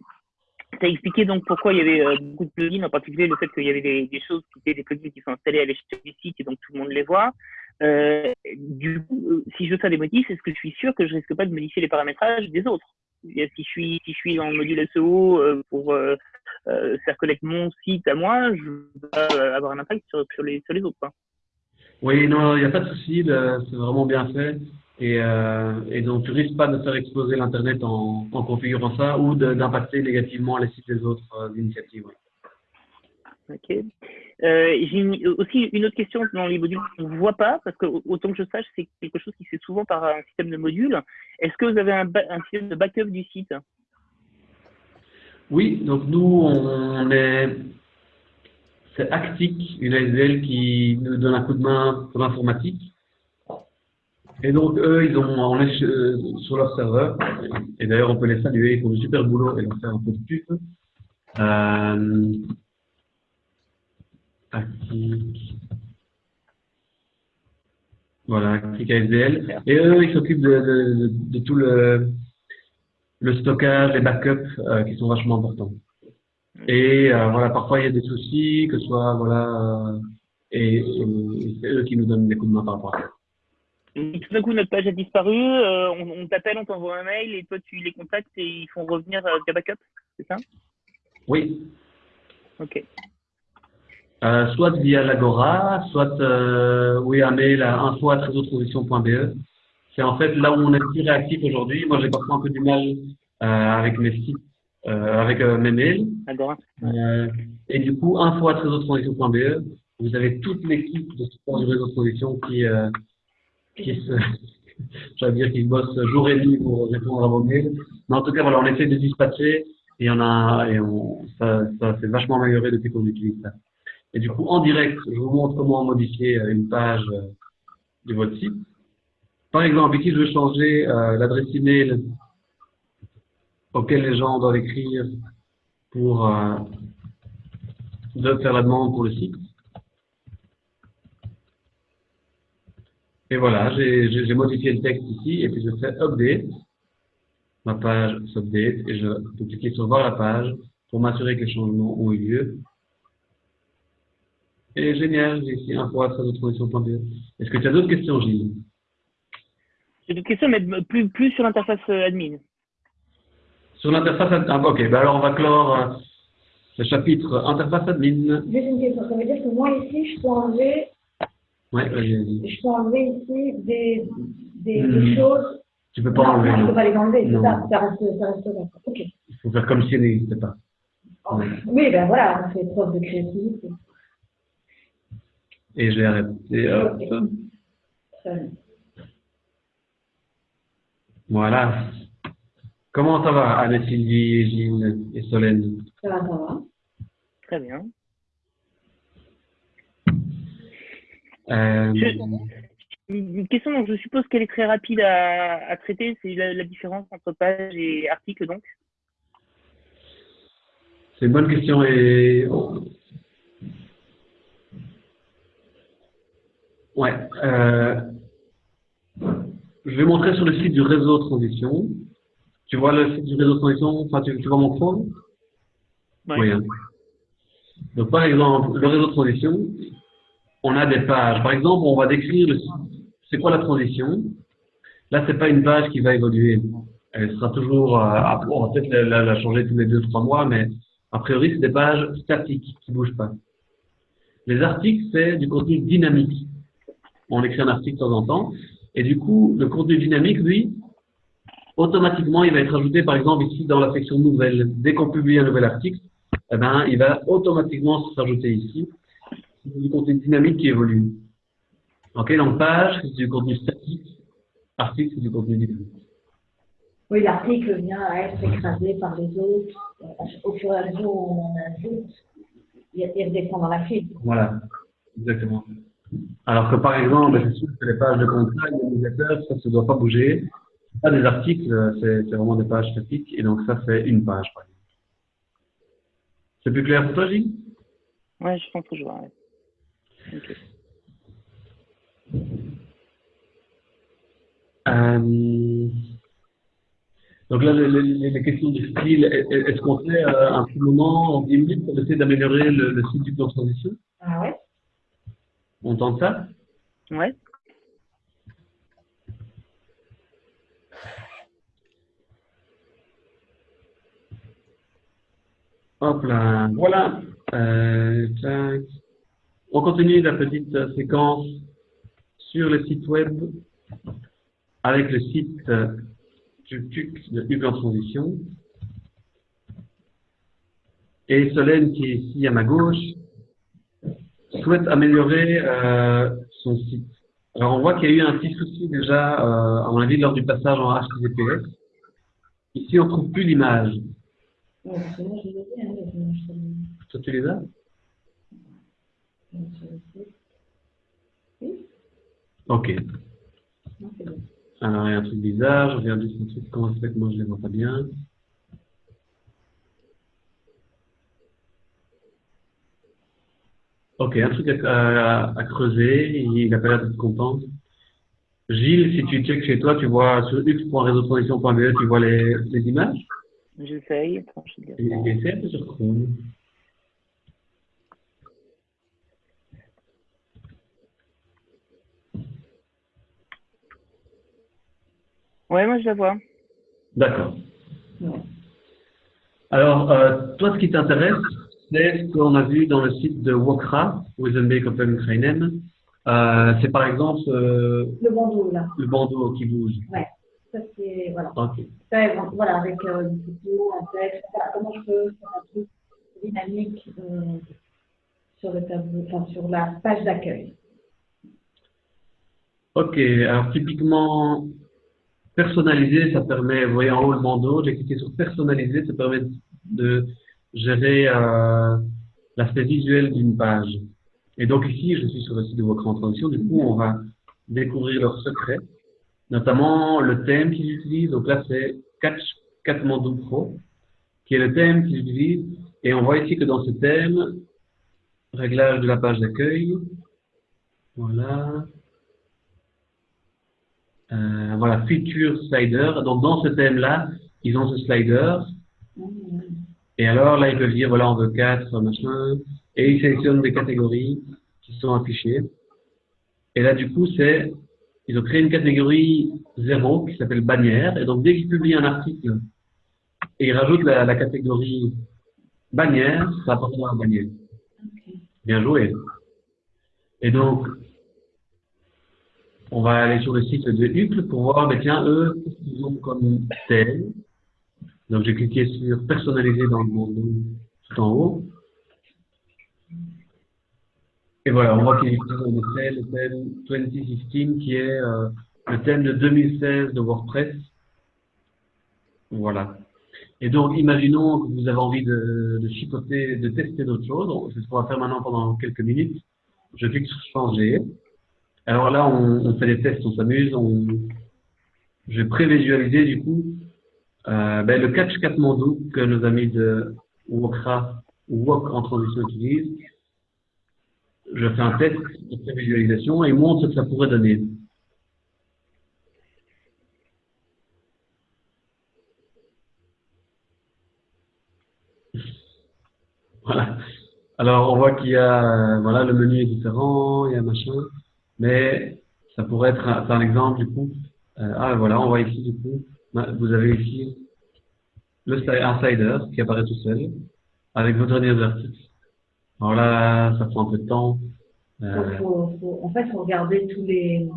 Tu as expliqué donc pourquoi il y avait euh, beaucoup de plugins, en particulier le fait qu'il y avait des, choses qui étaient des plugins qui sont installés à l'échelle du site et donc tout le monde les voit. Euh, du coup, euh, si je veux faire des modifs, est-ce que je suis sûr que je risque pas de modifier les paramétrages des autres? Si je suis si je suis dans le module SEO pour faire connaître mon site à moi, je vais avoir un impact sur, les, sur les autres. Quoi. Oui, non, il n'y a pas de souci, c'est vraiment bien fait. Et, euh, et, donc, tu risques pas de faire exploser l'Internet en, en, configurant ça ou d'impacter négativement les sites des autres euh, initiatives. Ok. Euh, J'ai aussi une autre question dans les modules qu'on ne voit pas, parce que autant que je sache, c'est quelque chose qui se fait souvent par un système de modules. Est-ce que vous avez un, un, système de backup du site? Oui, donc nous, on est. C'est Actic, une ASL qui nous donne un coup de main pour l'informatique. Et donc, eux, ils ont, on est sur leur serveur. Et d'ailleurs, on peut les saluer. Ils font du super boulot et leur faire un peu de pub. Euh, Voilà, Actic ASDL. Et eux, ils s'occupent de, de, de, tout le, le stockage, les backups euh, qui sont vachement importants. Et euh, voilà, parfois il y a des soucis, que ce soit, voilà, euh, et, et c'est eux qui nous donnent des coups de main par rapport à ça tout d'un coup, notre page a disparu, euh, on, t'appelle, on t'envoie un mail et toi, tu les contactes et ils font revenir euh, via backup, c'est ça? Oui. Ok. Euh, soit via l'Agora, soit euh, oui, un mail à info.trésortransition.be. C'est en fait là où on est plus réactif aujourd'hui. Moi, j'ai parfois un peu du mal avec mes sites, avec mes mails. Agora. et du coup, info.trésortransition.be, vous avez toute l'équipe de support du réseau de transition qui qui se, j'allais dire qu'ils bossent jour et nuit pour répondre à vos mails. Mais en tout cas, voilà, on essaie de dispatcher et on a, et on, ça, ça s'est vachement amélioré depuis qu'on utilise ça. Et du coup, en direct, je vous montre comment modifier euh, une page euh, de votre site. Par exemple, ici, je veux changer euh, l'adresse email auquel les gens doivent écrire pour euh, faire la demande pour le site. Et voilà, j'ai modifié le texte ici, et puis je fais Update. Ma page s'update, et je peux cliquer sur Voir la page pour m'assurer que les changements ont eu lieu. Et génial, j'ai ici info à Est-ce que tu as d'autres questions, Gilles? J'ai d'autres questions, mais plus, plus sur l'interface euh, admin. Sur l'interface admin, ah, ok, ben alors on va clore euh, le chapitre interface admin. Juste une question, ça veut dire que moi ici, je peux enlever Ouais, vas-y, Je peux enlever ici des, des, hmm. choses. Tu peux pas non, enlever. Je ne peux pas les enlever, c'est ça, ça reste, ça reste là. Ok. Il faut faire comme si elles n'existaient pas. Oh. Oui, ben voilà, on fait preuve de créativité. Et je vais arrêter. Hop. Très bien. Voilà. Comment ça va, Anne-Sylvie, Gilles et Solène? Ça va, ça va. Très bien. Une question dont je suppose qu'elle est très rapide à, traiter, c'est la, différence entre page et article donc C'est une bonne question et ouais. Euh, je vais montrer sur le site du réseau transition. Tu vois le site du réseau transition, enfin tu, vois mon phone Oui. Hein. Donc par exemple, le réseau transition, on a des pages. Par exemple, on va décrire c'est quoi la transition. Là, c'est pas une page qui va évoluer. Elle sera toujours, euh, on va peut-être la, changer tous les deux, trois mois, mais a priori, c'est des pages statiques qui bougent pas. Les articles, c'est du contenu dynamique. On écrit un article de temps en temps, et du coup, le contenu dynamique, lui, automatiquement, il va être ajouté, par exemple, ici dans la section nouvelle. Dès qu'on publie un nouvel article, eh ben, il va automatiquement s'ajouter ici c'est du contenu dynamique qui évolue. Ok, donc page, c'est du contenu statique. Article, c'est du contenu dynamique. Oui, l'article vient à être écrasé par les autres. Au fur et à mesure où on en ajoute, il redescend dans la file. Voilà, exactement. Alors que par exemple, c'est sûr que les pages de contrat, les ça ne doit pas bouger. Pas des articles, c'est vraiment des pages statiques, et donc ça, c'est une page, par exemple. C'est plus clair pour toi, Gilles? Oui, je pense que je vois. Euh, donc là, les, questions de style, est-ce qu'on fait euh, un petit moment en 10 minutes pour essayer d'améliorer le, site du plan de transition? Ah ouais. On tente ça? Ouais. Hop là, voilà. Euh, On continue la petite séquence sur le site web avec le site TUC de Hugues en transition. Et Solène, qui est ici à ma gauche, souhaite améliorer euh, son site. Alors on voit qu'il y a eu un petit souci déjà, euh, à mon avis, lors du passage en HTTPS. Ici, on ne trouve plus l'image. Toi, tu les as? Ok. Alors, il y a un truc bizarre. Je regarde juste un truc. Comment ça fait que moi, je ne les vois pas bien Ok, un truc à, creuser. Il n'a pas l'air d'être content. Gilles, si tu checkes chez toi, tu vois sur x.réseautransition.be, tu vois les, les images? J'essaye. Essaye un peu sur Chrome. Ouais, moi je la vois. D'accord. Alors, euh, toi, ce qui t'intéresse, c'est ce qu'on a vu dans le site de Wokra, Wizenbeek Open Ukrainen. Euh, c'est par exemple. Euh, le bandeau, là. Le bandeau qui bouge. Ouais. Ça, c'est. Voilà. Ça, voilà, avec euh, une photo, un texte. comment je peux faire un truc dynamique euh, sur le tableau, enfin, sur la page d'accueil. Ok. Alors, typiquement, Personnaliser, ça permet, vous voyez en haut le bandeau, j'ai cliqué sur personnaliser, ça permet de gérer euh, l'aspect visuel d'une page. Et donc ici, je suis sur le site de votre Transition, du coup, on va découvrir leurs secrets, notamment le thème qu'ils utilisent. Donc là, c'est Catch Katmandou Pro, qui est le thème qu'ils utilisent. Et on voit ici que dans ce thème, réglage de la page d'accueil, voilà, euh, voilà, Feature Slider. Donc, dans ce thème-là, ils ont ce slider. Et alors, là, ils peuvent dire, voilà, on veut 4, machin. Et ils sélectionnent des catégories qui sont affichées. Et là, du coup, c'est, ils ont créé une catégorie 0 qui s'appelle bannière. Et donc, dès qu'ils publient un article et ils rajoutent la, catégorie bannière, ça apporte à bannière. Bien joué. Et donc, on va aller sur le site de Hucle pour voir, ben, tiens, eux, qu'est-ce qu'ils ont comme thème? Donc, j'ai cliqué sur personnaliser dans le monde tout en haut. Et voilà, on voit utilisent en effet le thème 2016 qui est euh, le thème de 2016 de WordPress. Voilà. Et donc, imaginons que vous avez envie de, de chipoter, de tester d'autres choses. C'est ce qu'on va faire maintenant pendant quelques minutes. Je clique sur changer. Alors là, on, fait des tests, on s'amuse. On... Je vais prévisualiser du coup euh, ben, le catch Katmandou que nos amis de Wokra ou Wok en transition utilisent. Je fais un test de prévisualisation et montre ce que ça pourrait donner. Voilà. Alors, on voit qu'il y a, voilà, le menu est différent, il y a machin. Mais ça pourrait être un, exemple du coup. Euh, ah voilà, on voit ici du coup, vous avez ici le slider qui apparaît tout seul avec vos derniers articles. Alors là, ça prend un peu de temps. Euh, en fait, faut regarder tous les,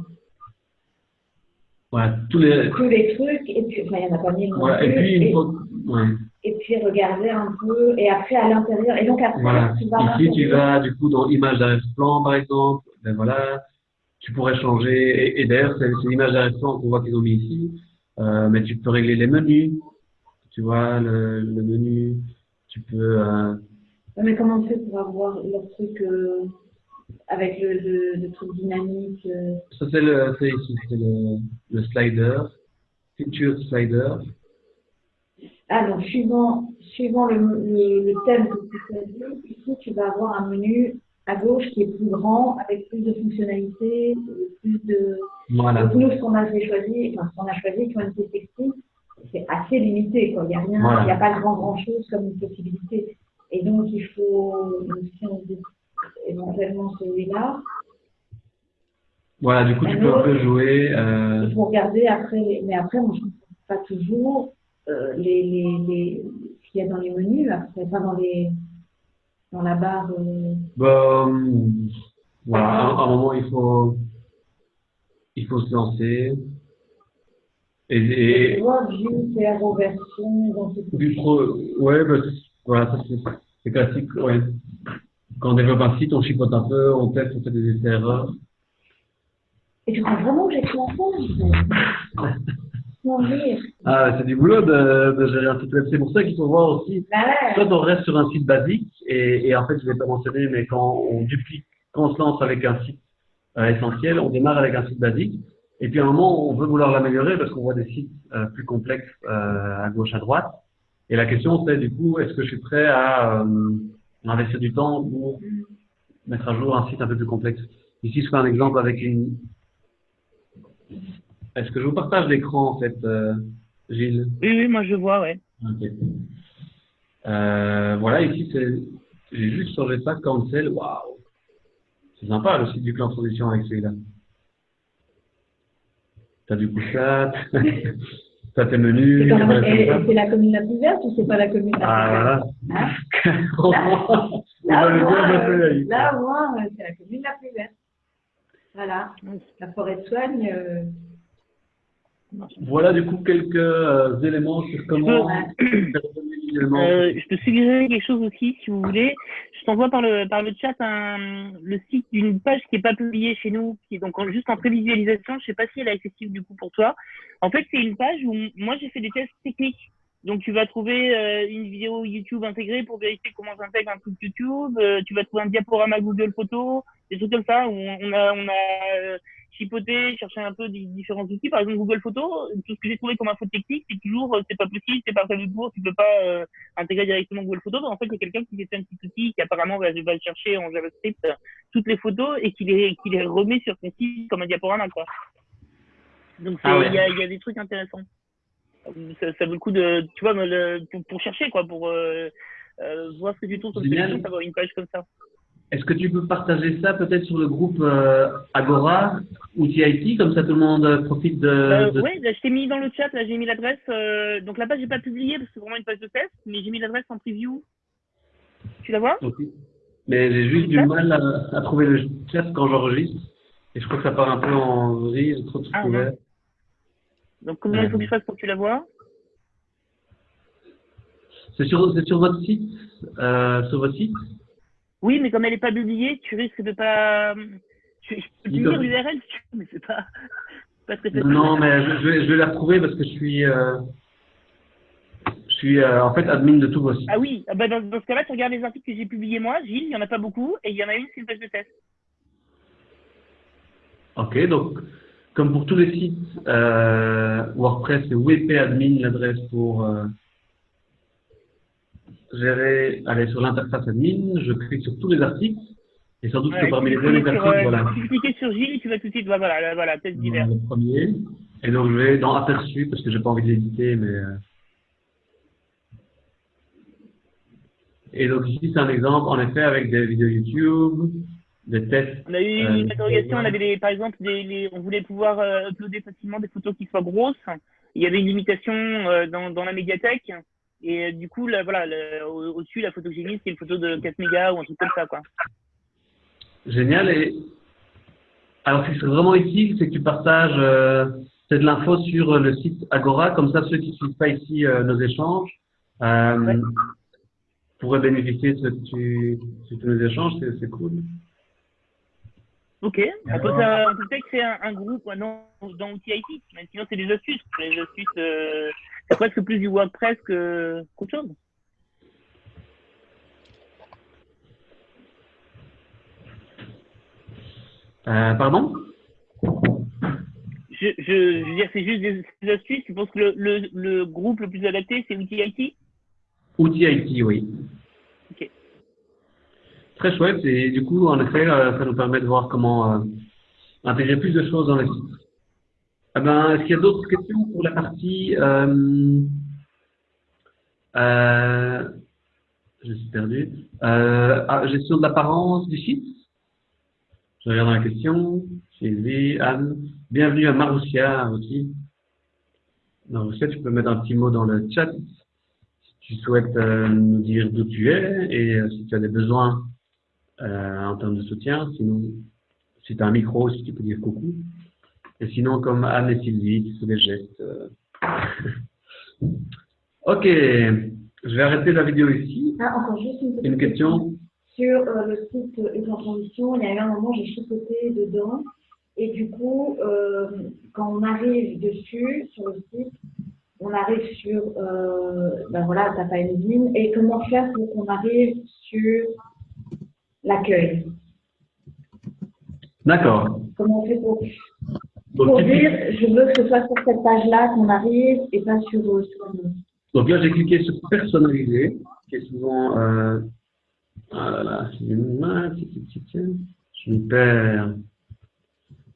ouais, tous les... tous les trucs, et puis, enfin, il n'y en a pas mille. Ouais, et puis, il faut... ouais. et puis regarder un peu, et après à l'intérieur, et donc après, voilà. tu vas... Ici, tu vas, du coup, dans image d'arrière-plan, par exemple, ben voilà, tu pourrais changer. Et, d'ailleurs, c'est l'image d'arrière-plan qu'on voit qu'ils ont mis ici. Euh, mais tu peux régler les menus, tu vois, le, le menu. Tu peux. Euh... Mais comment on fait pour avoir le truc euh, avec le, le, le, truc dynamique euh? Ça, c'est le, ici, c'est le, le slider, feature slider. Ah, donc suivant, suivant le, le, le thème que tu choisis, ici tu vas avoir un menu à gauche qui est plus grand, avec plus de fonctionnalités, plus de. Voilà. Donc nous, ce qu'on a choisi, enfin, ce qu'on a choisi, Quantity Texting, c'est assez limité. Quoi. Il n'y a rien, il n'y a pas grand grand chose comme une possibilité. Et donc il faut, si on dit éventuellement celui-là. Voilà, du coup tu peux un peu jouer. Euh... Il faut regarder après, mais après moi je ne comprends pas toujours euh, les, les, les, ce qu'il y a dans les menus, après, pas dans les dans la barre euh... bah, voilà, à, un moment, il faut, il faut se lancer. Et, et, version, dans du pro, ouais, bah, voilà, ça c'est classique, ouais. Quand on développe un site, on chipote un peu, on teste, on fait des essais erreurs. Et tu crois vraiment que j'ai commencé ah, c'est du boulot de, de, gérer un site web. C'est pour ça qu'il faut voir aussi. Bah. Soit on reste sur un site basique, et, et en fait, je ne l'ai pas mentionné, mais quand on duplique, quand on se lance avec un site euh, essentiel, on démarre avec un site basique. Et puis à un moment, on veut vouloir l'améliorer parce qu'on voit des sites euh, plus complexes euh, à gauche, à droite. Et la question, c'est du coup, est-ce que je suis prêt à euh, investir du temps pour mettre à jour un site un peu plus complexe? Ici, je fais un exemple avec une, est-ce que je vous partage l'écran en fait, euh, Gilles? Oui, oui, moi je vois, ouais. Ok. Euh, voilà, ici, j'ai juste changé ça, cancel, waouh C'est sympa le site du clan transition avec celui-là. T'as du coup ça, t'as tes menus. C'est la commune la plus verte ou c'est pas la commune la plus ah, verte? Ah voilà. là, au moins, c'est la commune la plus verte. Voilà. La forêt de soigne. Euh... Voilà du coup quelques euh, éléments sur comment. Euh, je peux suggérer quelque chose aussi, si vous voulez. Je t'envoie par le par le chat un, le site d'une page qui est pas publiée chez nous, qui est donc en, juste en prévisualisation. Je sais pas si elle est accessible du coup pour toi. En fait, c'est une page où moi j'ai fait des tests techniques. Donc tu vas trouver euh, une vidéo YouTube intégrée pour vérifier comment j'intègre un truc YouTube. Euh, tu vas trouver un diaporama Google Photos, des trucs comme ça où on a on a euh, chipoté, cherché un peu des différents outils. Par exemple Google Photos, tout ce que j'ai trouvé comme info technique, c'est toujours c'est pas possible, c'est pas prévu pour, tu peux pas intégrer directement Google Photos. En fait, il y a quelqu'un qui fait un petit outil qui apparemment va, va chercher en JavaScript toutes les photos et qui les qui les remet sur son site comme un diaporama quoi. Donc il ah ouais. y, a, y a des trucs intéressants ça, ça, vaut le coup de, tu vois, le, pour, pour, chercher, quoi, pour euh, euh, voir ce que tu trouves sur le avoir une page comme ça. Est-ce que tu peux partager ça peut-être sur le groupe euh, Agora ou TIT, comme ça tout le monde profite de. Euh, de... Oui, là, je t'ai mis dans le chat, là j'ai mis l'adresse. Euh, donc la page, j'ai pas publié parce que c'est vraiment une page de test, mais j'ai mis l'adresse en preview. Tu la vois? Okay. Mais j'ai juste du mal à, à, trouver le chat quand j'enregistre. Et je crois que ça part un peu en vrille, trop de ah, ouverts. Donc, comment il faut que je fasse pour que tu la vois? C'est sur, sur votre site euh, Sur votre site? Oui, mais comme elle n'est pas publiée, tu risques de pas. Je, je peux lire l'URL si tu veux, mais c'est pas, pas très. Non, mais je, je, vais, je vais la retrouver parce que je suis. Euh, je suis euh, en fait admin de tous vos sites. Ah oui, bah dans, dans ce cas-là, tu regardes les articles que j'ai publiés moi, Gilles, il n'y en a pas beaucoup, et il y en a une, c'est une page de test. Ok, donc comme pour tous les sites euh, WordPress, c'est WP admin l'adresse pour euh, gérer, aller sur l'interface admin, je clique sur tous les articles, et sans doute ouais, que parmi les derniers articles, euh, voilà. Tu cliques sur Gilles, tu vas tout de suite, voilà, voilà, test divers. Le premier, et donc je vais dans aperçu, parce que j'ai pas envie d'éditer, mais... Euh... Et donc ici, c'est un exemple, en effet, avec des vidéos YouTube, des tests. On a eu euh, une interrogation, on avait des, par exemple, des, les, on voulait pouvoir euh, uploader facilement des photos qui soient grosses. Il y avait une limitation euh, dans, dans la médiathèque. Et euh, du coup, là, voilà, le, au-dessus, la photo que j'ai mise, c'est une photo de 4 mégas ou un truc comme ça, quoi. Génial. Et alors, ce qui serait vraiment utile, c'est que tu partages euh, de l'info sur le site Agora. Comme ça, ceux qui ne suivent pas ici euh, nos échanges ouais. pourraient bénéficier de ce que tu, nous échanges. C'est cool. Ok, on peut, peut créer un, groupe dans, dans Outil IT, mais sinon c'est des astuces. Les astuces, euh, presque plus du WordPress qu'autre chose. Euh, pardon? Je, je, veux dire, c'est juste des, astuces. Tu penses que le, le, le, groupe le plus adapté, c'est Outil IT Outil IT, oui. Ok. Très chouette. Et du coup, en effet, euh, ça nous permet de voir comment euh, intégrer plus de choses dans le site. Eh ben, Est-ce qu'il y a d'autres questions pour la partie euh, euh, Je suis perdu. Euh, ah, gestion de l'apparence du site Je regarde la question. Sylvie, Anne. Bienvenue à Maroussia aussi. Maroussia, tu peux mettre un petit mot dans le chat si tu souhaites nous dire d'où tu es et si tu as des besoins euh, en termes de soutien. Sinon, si tu as un micro, si tu peux dire coucou. Et sinon, comme Anne et Sylvie, fais des gestes. Euh. ok, je vais arrêter la vidéo ici. Ah, encore juste une, une question. Sur euh, le site Une Transition, il y a eu un moment, j'ai chipoté dedans. Et du coup, quand on arrive dessus, sur le site, on arrive sur, ben voilà, t'as pas une Et comment faire pour qu'on arrive sur l'accueil? D'accord. Comment on fait pour, dire, je veux que ce soit sur cette page-là qu'on arrive et pas sur, euh, sur Donc là, j'ai cliqué sur personnaliser, qui est souvent, euh, ah là là, je me perds.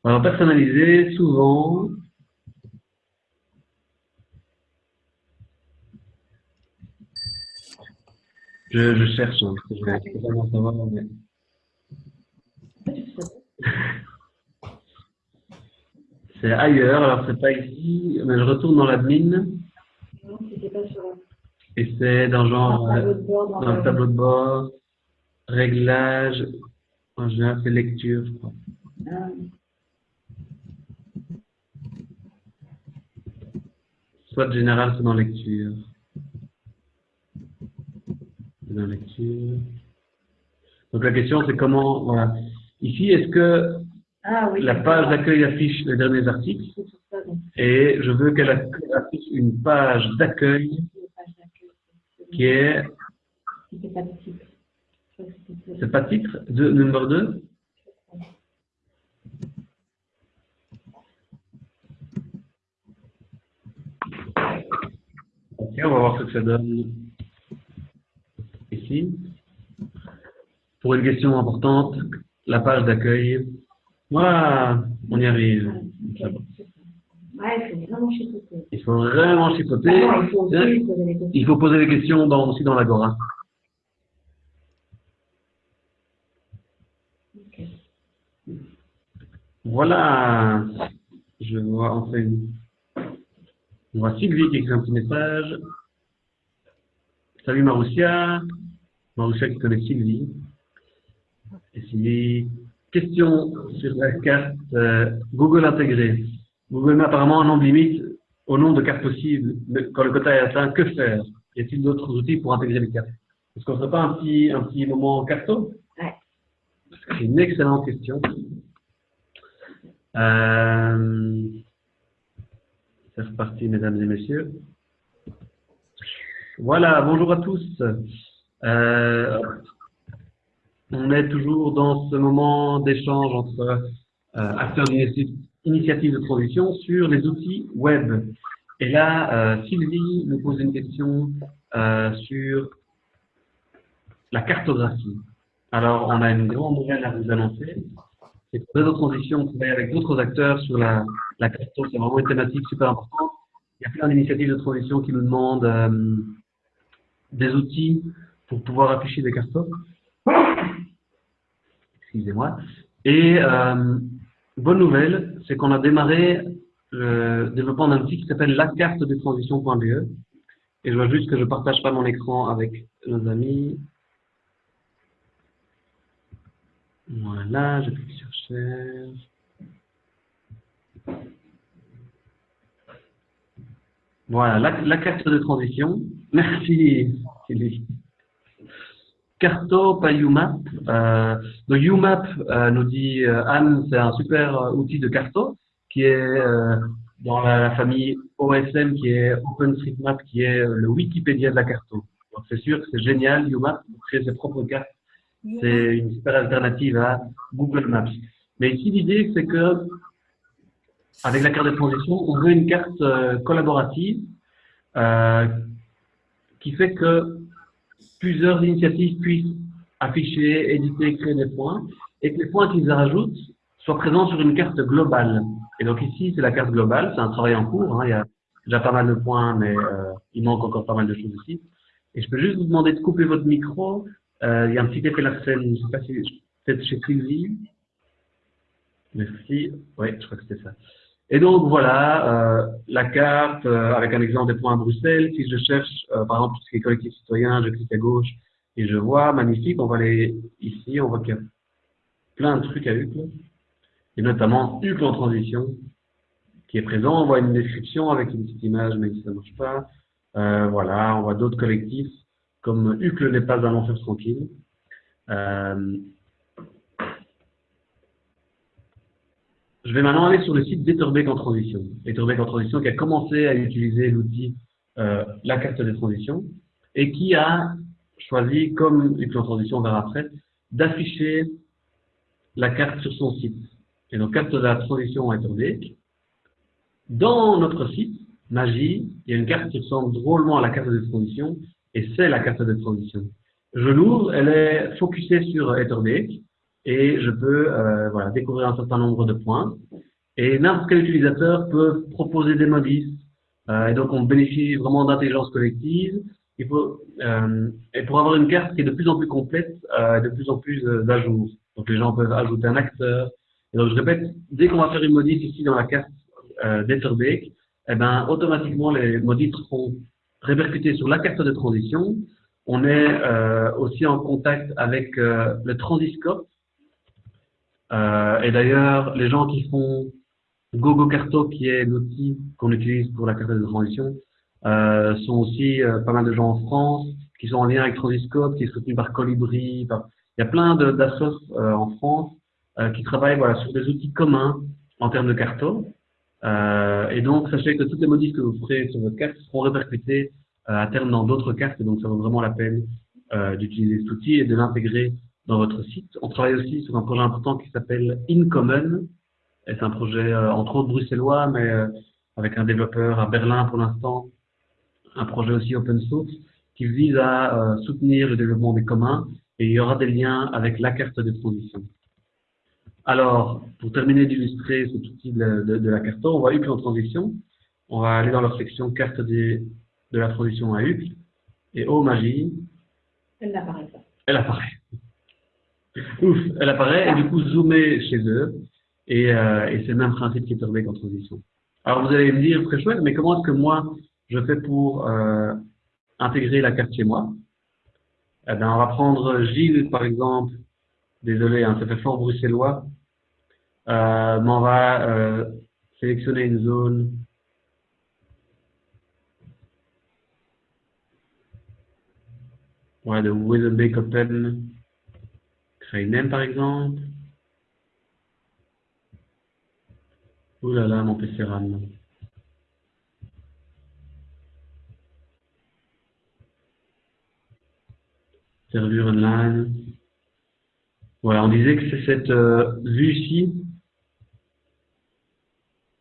Alors, personnaliser, souvent, Je, je cherche, hein, je vais savoir, mais... C'est ailleurs, alors c'est pas ici, mais je retourne dans l'admin. Non, c'était pas sur Et c'est dans genre, dans, bord, dans, le tableau de bord, réglage, en général c'est lecture, je crois. Ah. Soit général, c'est dans lecture la lecture. Donc la question c'est comment, voilà. Ici, est-ce que ah la page d'accueil affiche les derniers articles et je veux qu'elle affiche une page d'accueil qui est... C'est pas titre de numéro 2 Ok, on va voir ce que ça donne ici. Pour une question importante, la page d'accueil. On y arrive. il faut vraiment chipoter. il, faut poser des questions dans, aussi dans l'Agora. Voilà. Je vois enfin. On voit Sylvie qui écrit un petit message. Salut Maroussia. Maroussia qui connaît Sylvie. Et Sylvie, question sur la carte euh, Google intégrée. Google met apparemment un nombre limite au nombre de cartes possibles. Quand le quota est atteint, que faire? Y a-t-il d'autres outils pour intégrer les cartes? Est-ce qu'on ne ferait pas un petit, un petit moment carton ouais. C'est une excellente question. Euh, c'est reparti, mesdames et messieurs. Voilà, bonjour à tous. Euh, on est toujours dans ce moment d'échange entre euh, acteurs d'initiatives de transition sur les outils web. Et là, euh, Sylvie nous pose une question euh, sur la cartographie. Alors, on a une grande nouvelle à vous annoncer. C'est pour Réseau Transition, on travaille avec d'autres acteurs sur la, la cartographie. C'est vraiment une thématique super importante. Il y a plein d'initiatives de transition qui nous demandent des outils pour pouvoir afficher des cartons. Excusez-moi. Et euh, bonne nouvelle, c'est qu'on a démarré le développement d'un outil qui s'appelle la carte de transition.be. Et je vois juste que je ne partage pas mon écran avec nos amis. Voilà, je clique sur Share. Voilà, la, carte de transition. Merci, Sylvie. Carto, pas UMAP. Euh, donc UMAP, euh, nous dit euh, Anne, c'est un super euh, outil de Carto qui est euh, dans la, famille OSM, qui est OpenStreetMap, qui est le Wikipédia de la Carto. Donc c'est sûr que c'est génial, UMAP, pour créer ses propres cartes. C'est une super alternative à Google Maps. Mais ici, l'idée, c'est que avec la carte de transition, on veut une carte collaborative qui fait que plusieurs initiatives puissent afficher, éditer, créer des points, et que les points qu'ils rajoutent soient présents sur une carte globale. Et donc ici, c'est la carte globale, c'est un travail en cours, hein, il y a déjà pas mal de points, mais euh, il manque encore pas mal de choses ici. Et je peux juste vous demander de couper votre micro, euh, il y a un petit effet la scène, je ne sais pas si, peut-être chez Sylvie. Merci, oui, je crois que c'était ça. Et donc voilà, euh, la carte euh, avec un exemple des points à Bruxelles. Si je cherche, euh, par exemple, tout ce qui est collectif citoyen, je clique à gauche et je vois, magnifique, on va aller ici, on voit qu'il y a plein de trucs à Uccle, et notamment Uccle en transition, qui est présent. On voit une description avec une petite image, mais ça ne marche pas. voilà, on voit d'autres collectifs, comme Uccle n'est pas un enfer tranquille. Je vais maintenant aller sur le site d'Etherbeek en transition. Etherbeek en transition qui a commencé à utiliser l'outil euh, la carte des transitions et qui a choisi, comme l'outil en transition, on verra après, d'afficher la carte sur son site. Et donc, carte de la transition Etherbeek. Dans notre site, Magie, il y a une carte qui ressemble drôlement à la carte de transition et c'est la carte de transition. Je l'ouvre, elle est focusée sur Etherbeek et je peux euh, voilà, découvrir un certain nombre de points. Et n'importe quel utilisateur peut proposer des modifs. Euh, et donc, on bénéficie vraiment d'intelligence collective. Il faut, euh, et pour avoir une carte qui est de plus en plus complète, euh, de plus en plus euh, à jour. Donc, les gens peuvent ajouter un acteur. Et donc, je répète, dès qu'on va faire une modif ici dans la carte euh, d'Etherbeek, eh ben, automatiquement, les modifs seront répercutés sur la carte de transition. On est euh, aussi en contact avec euh, le transiscope, euh, et d'ailleurs, les gens qui font GoGoCarto, qui est l'outil qu'on utilise pour la carte de transition, euh, sont aussi euh, pas mal de gens en France qui sont en lien avec Transiscope, qui est soutenu par Colibri. il y a plein d'assos euh, en France euh, qui travaillent voilà, sur des outils communs en termes de carto. et donc, sachez que toutes les modifs que vous ferez sur votre carte seront répercutées à terme dans d'autres cartes. Et donc, ça vaut vraiment la peine d'utiliser cet outil et de l'intégrer dans votre site. On travaille aussi sur un projet important qui s'appelle InCommon. C'est un projet euh, entre autres bruxellois, mais euh, avec un développeur à Berlin pour l'instant. Un projet aussi open source qui vise à euh, soutenir le développement des communs et il y aura des liens avec la carte de transition. Alors, pour terminer d'illustrer cet outil de, de, la carte, on va UCL en transition. On va aller dans leur section carte de la transition à UCL. Et oh magie. Elle n'apparaît pas. Elle apparaît. Ouf, elle apparaît et du coup zoomer chez eux. Et, euh, et c'est le même principe qui est en transition. Alors vous allez me dire, très chouette, mais comment est-ce que moi je fais pour euh, intégrer la carte chez moi? Eh bien, On va prendre Gilles par exemple. Désolé, hein, ça fait fort bruxellois. Euh, mais on va euh, sélectionner une zone ouais, de Weatherbeek Open Créer par exemple. Ouh là là, mon PC RAM. Serveur online. Voilà, on disait que c'est cette euh, vue-ci.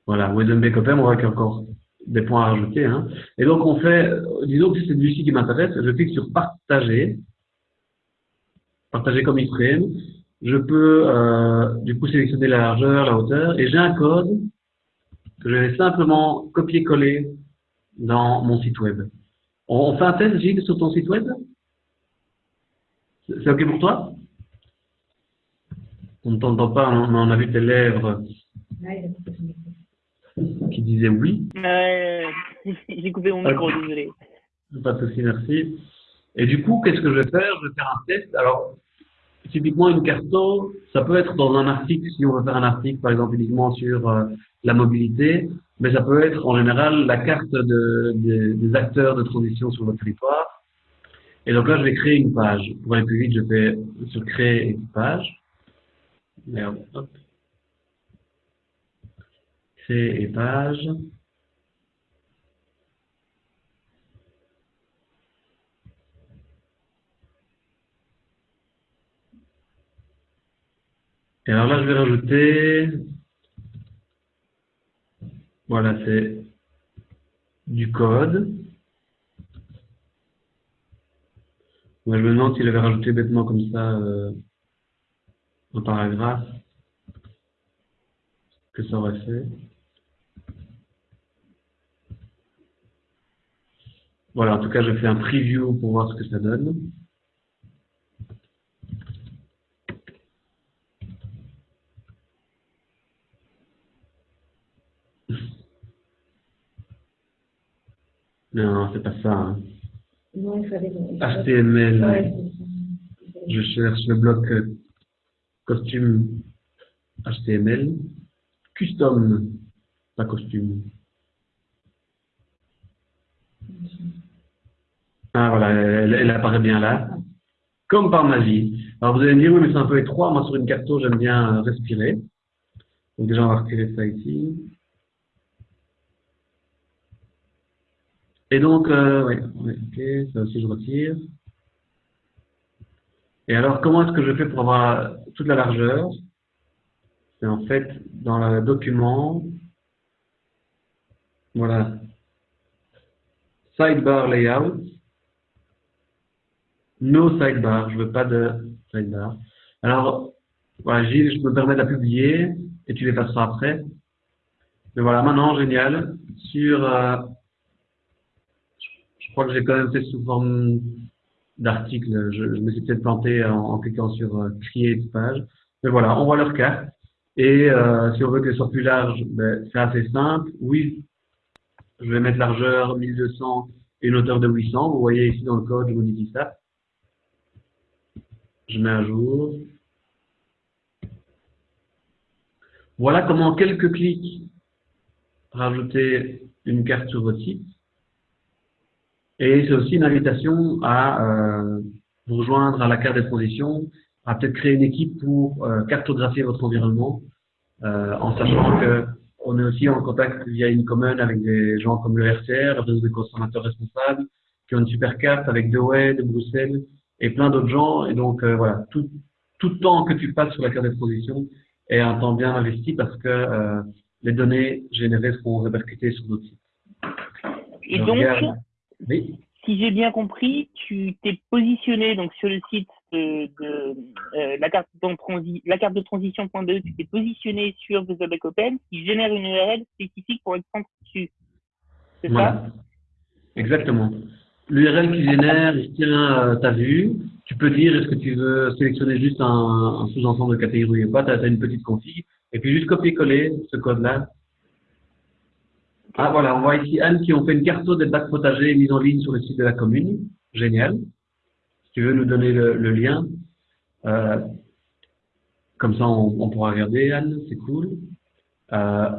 Voilà, Wedenbeck on voit qu'il y a encore des points à rajouter. Hein. Et donc on fait, disons que c'est cette vue-ci qui m'intéresse, je clique sur partager partager comme iframe. Je peux euh, du coup sélectionner la largeur, la hauteur, et j'ai un code que je vais simplement copier-coller dans mon site web. On, fait un test, Gilles, sur ton site web? C'est OK pour toi? On ne t'entend pas, on, a vu tes lèvres qui disaient oui. J'ai coupé mon micro, désolé. Pas de souci, merci. Et du coup, qu'est-ce que je vais faire? Je vais faire un test. Alors, typiquement une carto, ça peut être dans un article, si on veut faire un article par exemple uniquement sur euh, la mobilité, mais ça peut être en général la carte de, des acteurs de transition sur votre territoire. Et donc là, je vais créer une page. Pour aller plus vite, je fais sur créer une page. Merde, hop. Créer et page. Et alors là, je vais rajouter, voilà, c'est du code. Moi, je me demande s'il avait rajouté bêtement comme ça euh, un paragraphe, que ça aurait fait. Voilà, en tout cas, je fais un preview pour voir ce que ça donne. Non, c'est pas ça. Hein. Non, il fallait. HTML. Je cherche le bloc euh, costume HTML. Custom, pas costume. Ah voilà, elle, apparaît bien là. Comme par magie. Alors vous allez me dire, oui, mais c'est un peu étroit. Moi, sur une carte, j'aime bien respirer. Donc déjà, on va retirer ça ici. Et donc, euh, ok, ça aussi je retire. Et alors, comment est-ce que je fais pour avoir toute la largeur? C'est en fait dans le document, voilà, sidebar layout, no sidebar, je veux pas de sidebar. Alors, voilà, Gilles, je me permets de la publier et tu les passeras après. Mais voilà, maintenant, génial, sur... Euh, crois que j'ai quand même fait sous forme d'article. Je, me suis peut-être planté en, cliquant sur euh, créer page. Mais voilà, on voit leur carte. Et euh, si on veut qu'elle soit plus large, ben, c'est assez simple. Oui, je vais mettre largeur 1200 et une hauteur de 800. Vous voyez ici dans le code, je modifie ça. Je mets à jour. Voilà comment en quelques clics rajouter une carte sur votre site. Et c'est aussi une invitation à euh, vous rejoindre à la carte des transitions, à peut-être créer une équipe pour euh, cartographier votre environnement, euh, en sachant que on est aussi en contact via une commune avec des gens comme le RCR, le réseau des consommateurs responsables, qui ont une super carte avec De de Bruxelles et plein d'autres gens. Et donc euh, voilà, tout, tout temps que tu passes sur la carte des transitions est un temps bien investi parce que euh, les données générées seront répercutées sur d'autres sites. Et donc, si j'ai bien compris, tu t'es positionné donc sur le site de, euh, la, carte de la carte de transition.be, tu t'es positionné sur VisualBack Open qui génère une URL spécifique pour être dessus. C'est ça? Exactement. L'URL qui génère, il tient euh, ta vue. Tu peux dire est-ce que tu veux sélectionner juste un, sous-ensemble de catégorie ou pas? Tu as, une petite config. Et puis juste copier-coller ce code-là ah voilà, on voit ici Anne qui ont fait une carte des bacs potagers mise en ligne sur le site de la commune. Génial. Si tu veux nous donner le, lien, euh, comme ça on, pourra regarder Anne, c'est cool. Euh,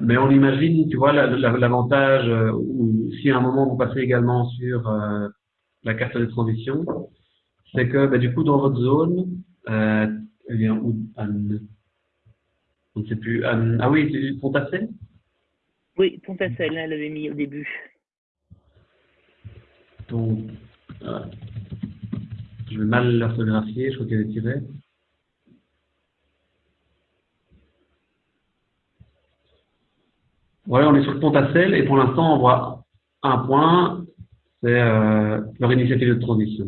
mais on imagine, tu vois, l'avantage, euh, ou si à un moment vous passez également sur la carte de transition, c'est que bah, du coup dans votre zone, elle vient où Anne? On ne sait plus. Anne, ah oui, Pontassé oui, Pontassel, elle l'avait mis au début. Donc, je vais mal l'orthographier, je crois qu'elle est tirée. Voilà, on est sur Pontassel et pour l'instant, on voit un point, c'est euh, leur initiative de transition.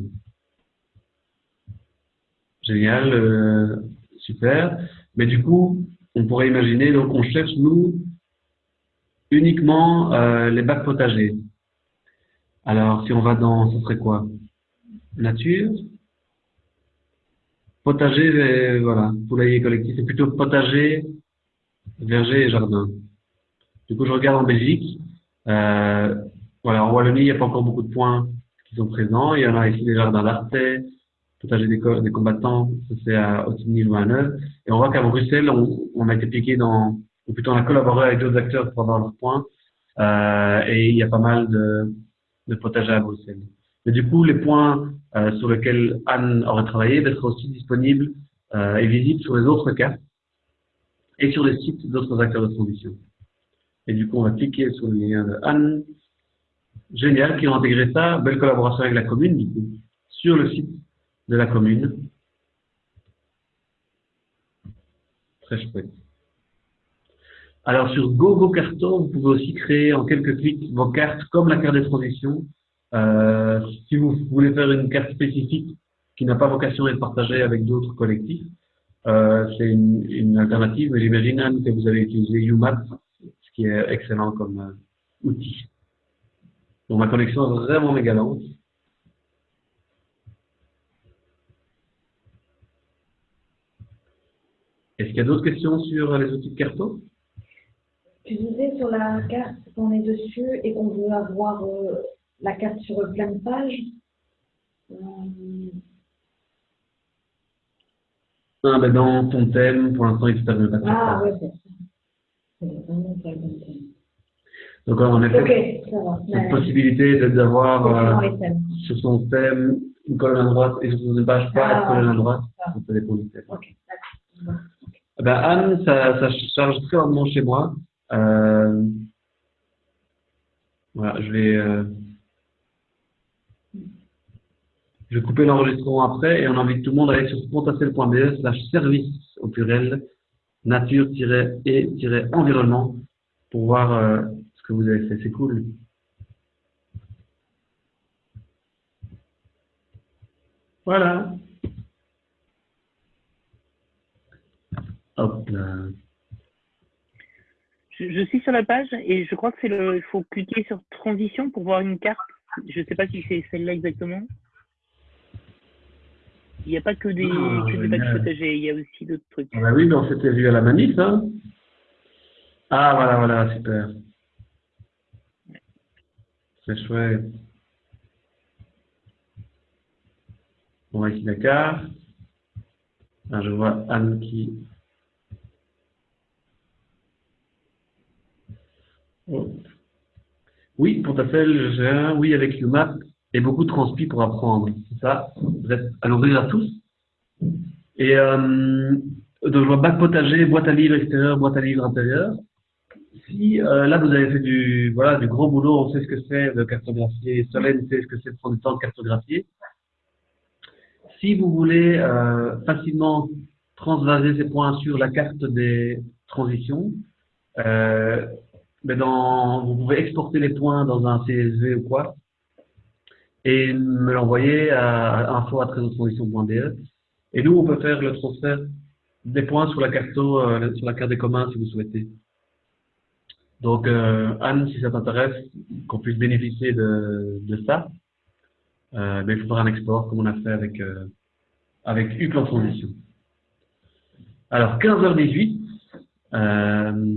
Génial, euh, super. Mais du coup, on pourrait imaginer, donc on cherche, nous, uniquement euh, les bacs potagers. Alors, si on va dans, ce serait quoi? Nature Potager, euh, voilà, poulailler collectif. C'est plutôt potager, verger et jardin. Du coup, je regarde en Belgique. Euh, voilà, en Wallonie, il n'y a pas encore beaucoup de points qui sont présents. Il y en a ici des jardins d'Artais, potager des, combattants, ça c'est à Ottigny ou à Neuve. Et on voit qu'à Bruxelles, on a été piqué dans ou plutôt on a collaboré avec d'autres acteurs pour avoir leur point. Euh, et il y a pas mal de, de potagers à Bruxelles. Mais du coup, les points euh, sur lesquels Anne aurait travaillé d'être aussi disponibles euh, et visibles sur les autres cartes et sur les sites d'autres acteurs de transition. Et du coup, on va cliquer sur le lien de Anne. Génial qui ont intégré ça. Belle collaboration avec la commune, du coup, sur le site de la commune. Très chouette. Alors sur GoGo Carton, vous pouvez aussi créer en quelques clics vos cartes comme la carte de transition. Euh, si vous voulez faire une carte spécifique qui n'a pas vocation à être partagée avec d'autres collectifs, euh, c'est une, une, alternative, mais j'imagine que vous avez utilisé UMAP, ce qui est excellent comme euh, outil. Donc ma connexion est vraiment méga lente. Est-ce qu'il y a d'autres questions sur les outils de carton Tu disais sur la carte qu'on est dessus et qu'on veut avoir euh, la carte sur plein de pages. Euh... Ah, ben dans ton thème, pour l'instant, il ne permet pas de Ah, oui, c'est ça. C'est vraiment pas le bon thème. Donc, en effet, Ok, ça va. cette Ouais. possibilité d'avoir euh, sur son thème une colonne à droite et sur une page pas Ah, une colonne à droite, ah. ça dépend du thème. Eh Ben, Anne, ça, ça charge très chez moi. Euh, voilà, je vais, euh, je vais couper l'enregistrement après et on invite tout le monde à aller sur pontacel.be slash service au pluriel nature-et-environnement pour voir euh, ce que vous avez fait. C'est cool. Voilà. Hop là. Je, suis sur la page et je crois que c'est le. Il faut cliquer sur transition pour voir une carte. Je ne sais pas si c'est celle-là exactement. Il n'y a pas que des, Ah, que des potagers, il y a aussi d'autres trucs. Ah bah oui, mais on s'était vu à la manif, hein Ah, voilà, voilà, super. C'est chouette. On va ici la carte. Ah, je vois Anne qui... Oh. Oui, pour ta fait, j'ai oui avec UMAP et beaucoup de transpi pour apprendre. C'est ça? Vous êtes à l'ouvrir à tous? Et euh, donc je vois bac potager, boîte à livres extérieur, boîte à livres intérieur. Si euh, là vous avez fait du voilà du gros boulot, on sait ce que c'est de cartographier, Solène sait ce que c'est de prendre du temps de cartographier. Si vous voulez euh, facilement transvaser ces points sur la carte des transitions, euh, mais dans, vous pouvez exporter les points dans un CSV ou quoi et me l'envoyer à info@transition.be. Et nous, on peut faire le transfert des points sur la carte, euh, sur la carte des communs si vous souhaitez. Donc, euh, Anne, si ça t'intéresse, qu'on puisse bénéficier de, de ça, euh, ben, il faudra un export comme on a fait avec, euh, avec UPlan Transition. Alors, 15h18, euh,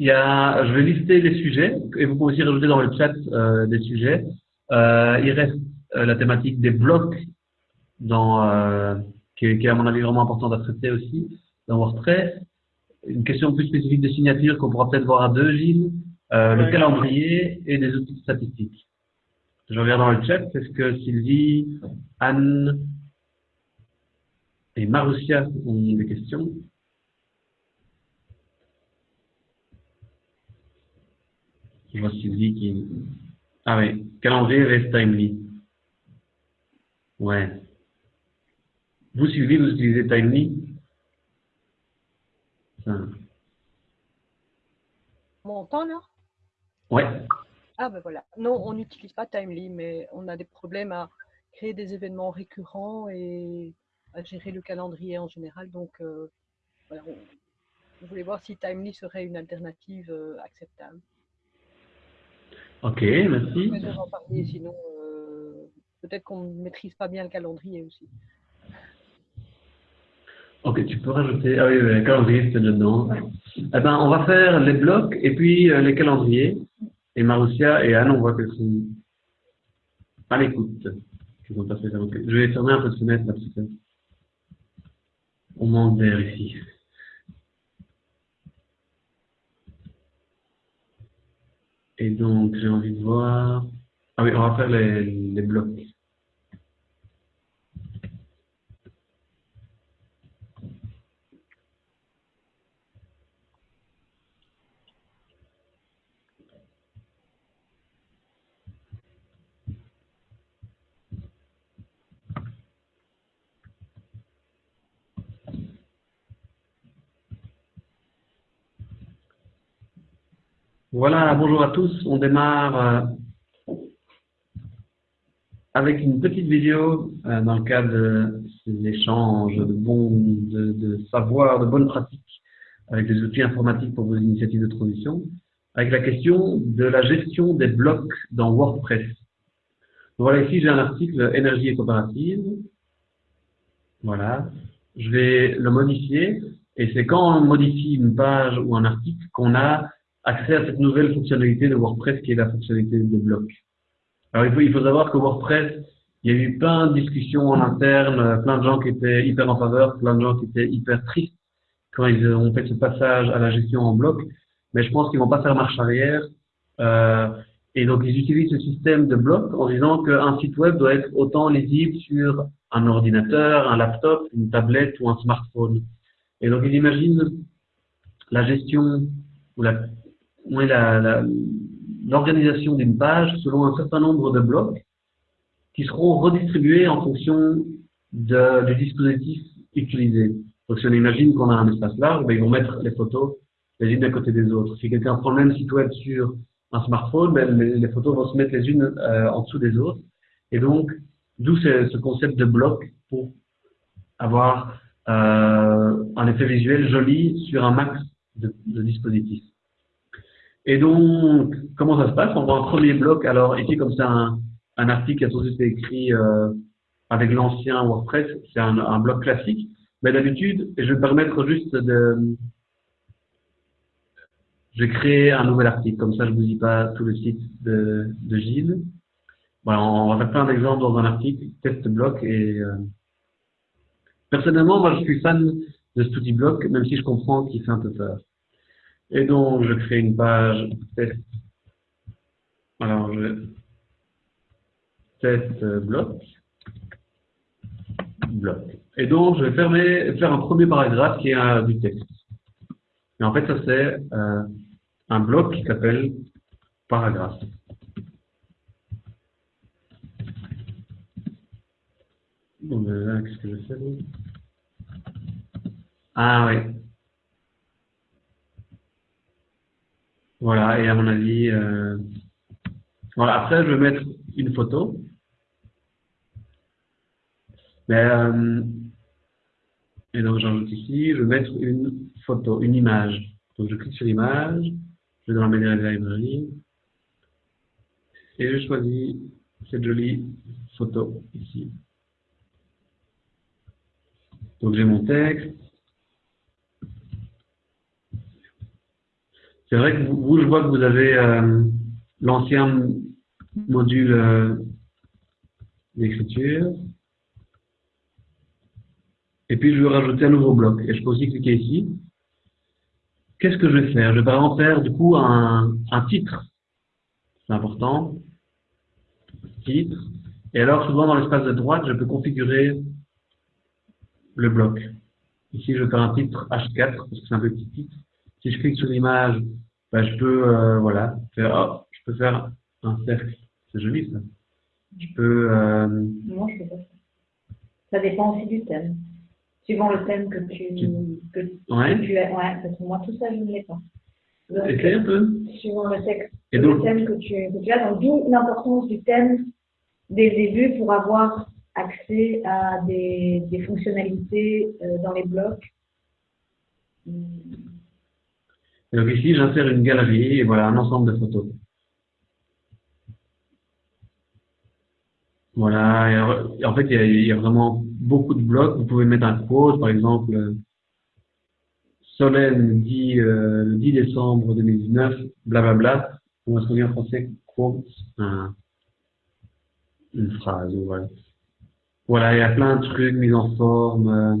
il y a, je vais lister les sujets et vous pouvez aussi rajouter dans le chat euh, des sujets. Euh, il reste euh, la thématique des blocs dans, euh, qui, est, qui est à mon avis vraiment importante à traiter aussi dans WordPress. Une question plus spécifique de signature qu'on pourra peut-être voir à deux, Gilles. Euh, le calendrier et des outils statistiques. Je regarde dans le chat. Est-ce que Sylvie, Anne et Marussia ont des questions? Je vois Sylvie qui... Ah oui, calendrier reste Timely. Ouais. Vous, Sylvie, vous utilisez Timely Ça. On m'entend là? Ouais. Ah ben voilà. Non, on n'utilise pas Timely, mais on a des problèmes à créer des événements récurrents et à gérer le calendrier en général. Donc euh, voilà, on, on voulait voir si Timely serait une alternative euh, acceptable. Ok, merci. Parler, sinon euh, peut-être qu'on ne maîtrise pas bien le calendrier aussi. Ok, tu peux rajouter. Ah oui, le calendrier, c'était dedans. Eh ben, on va faire les blocs et puis euh, les calendriers. Et Marussia et Anne, on voit qu'elles sont à l'écoute. Je vais fermer un peu de fenêtre là, parce que on manque d'air ici. Et donc, j'ai envie de voir... Ah oui, on va faire les, les blocs. Voilà, bonjour à tous. On démarre euh, avec une petite vidéo euh, dans le cadre de ces échanges de bons, de, de savoir, de bonnes pratiques avec les outils informatiques pour vos initiatives de transition, avec la question de la gestion des blocs dans WordPress. voilà, ici j'ai un article énergie et coopérative. Voilà, je vais le modifier et c'est quand on modifie une page ou un article qu'on a accès à cette nouvelle fonctionnalité de WordPress qui est la fonctionnalité des blocs. Alors il faut, il faut savoir que WordPress, il y a eu plein de discussions en interne, plein de gens qui étaient hyper en faveur, plein de gens qui étaient hyper tristes quand ils ont fait ce passage à la gestion en bloc, mais je pense qu'ils vont pas faire marche arrière. Euh, et donc ils utilisent ce système de blocs en disant qu'un site web doit être autant lisible sur un ordinateur, un laptop, une tablette ou un smartphone. Et donc ils imaginent la gestion ou la l'organisation d'une page selon un certain nombre de blocs qui seront redistribués en fonction de, du dispositif utilisé. Donc si on imagine qu'on a un espace large, ben, ils vont mettre les photos les unes à côté des autres. Si quelqu'un prend le même site web sur un smartphone, ben, les, photos vont se mettre les unes euh, en dessous des autres. Et donc, d'où ce, concept de bloc pour avoir euh, un effet visuel joli sur un max de, de dispositifs. Et donc, comment ça se passe? On voit un premier bloc. Alors ici, comme c'est un, un, article qui a tous été écrit euh, avec l'ancien WordPress, c'est un, un, bloc classique. Mais d'habitude, je vais permettre juste de... Je vais créer un nouvel article. Comme ça, je vous dis pas tout le site de, de Gilles. Voilà, on va faire plein d'exemples dans un article, test bloc. Et euh... personnellement, moi, je suis fan de cet outil bloc, même si je comprends qu'il fait un peu peur. Et donc, je crée une page test. Alors, je test bloc. Bloc. Et donc, je vais fermer, faire un premier paragraphe qui est du texte. Et en fait, ça c'est euh, un bloc qui s'appelle paragraphe. Bon, là, qu'est-ce que je fais Ah oui. Voilà, et à mon avis, euh... voilà. Après, je vais mettre une photo. Mais, euh... et donc j'ajoute ici, je vais mettre une photo, une image. Donc je clique sur l'image, je vais dans la Media Library, et je choisis cette jolie photo ici. Donc j'ai mon texte, C'est vrai que vous, je vois que vous avez euh, l'ancien module euh, d'écriture. Et puis, je vais rajouter un nouveau bloc. Et je peux aussi cliquer ici. Qu'est-ce que je vais faire? Je vais exemple faire du coup un, un titre. C'est important. Titre. Et alors, souvent dans l'espace de droite, je peux configurer le bloc. Ici, je vais faire un titre H4 parce que c'est un petit titre. Si je clique sur l'image, ben, je peux euh, voilà, faire, oh, je peux faire un cercle. C'est joli ça. Je peux. Euh... Non, je peux pas. Ça dépend aussi du thème. Suivant le thème que tu, que, ouais. que tu as. Ouais, parce que moi, tout ça, je ne l'ai pas. Un peu. Suivant le texte, Et donc, le thème que tu, que tu as. Donc, d'où l'importance du thème dès le début pour avoir accès à des, des fonctionnalités euh, dans les blocs. Et donc ici, j'insère une galerie et voilà un ensemble de photos. Voilà, en fait, il y, a, vraiment beaucoup de blocs. Vous pouvez mettre un quote, par exemple, Solène dit euh, le 10 décembre 2019, blablabla. On va se dire en français? Quote, une phrase, voilà. Voilà, il y a plein de trucs mis en forme, euh,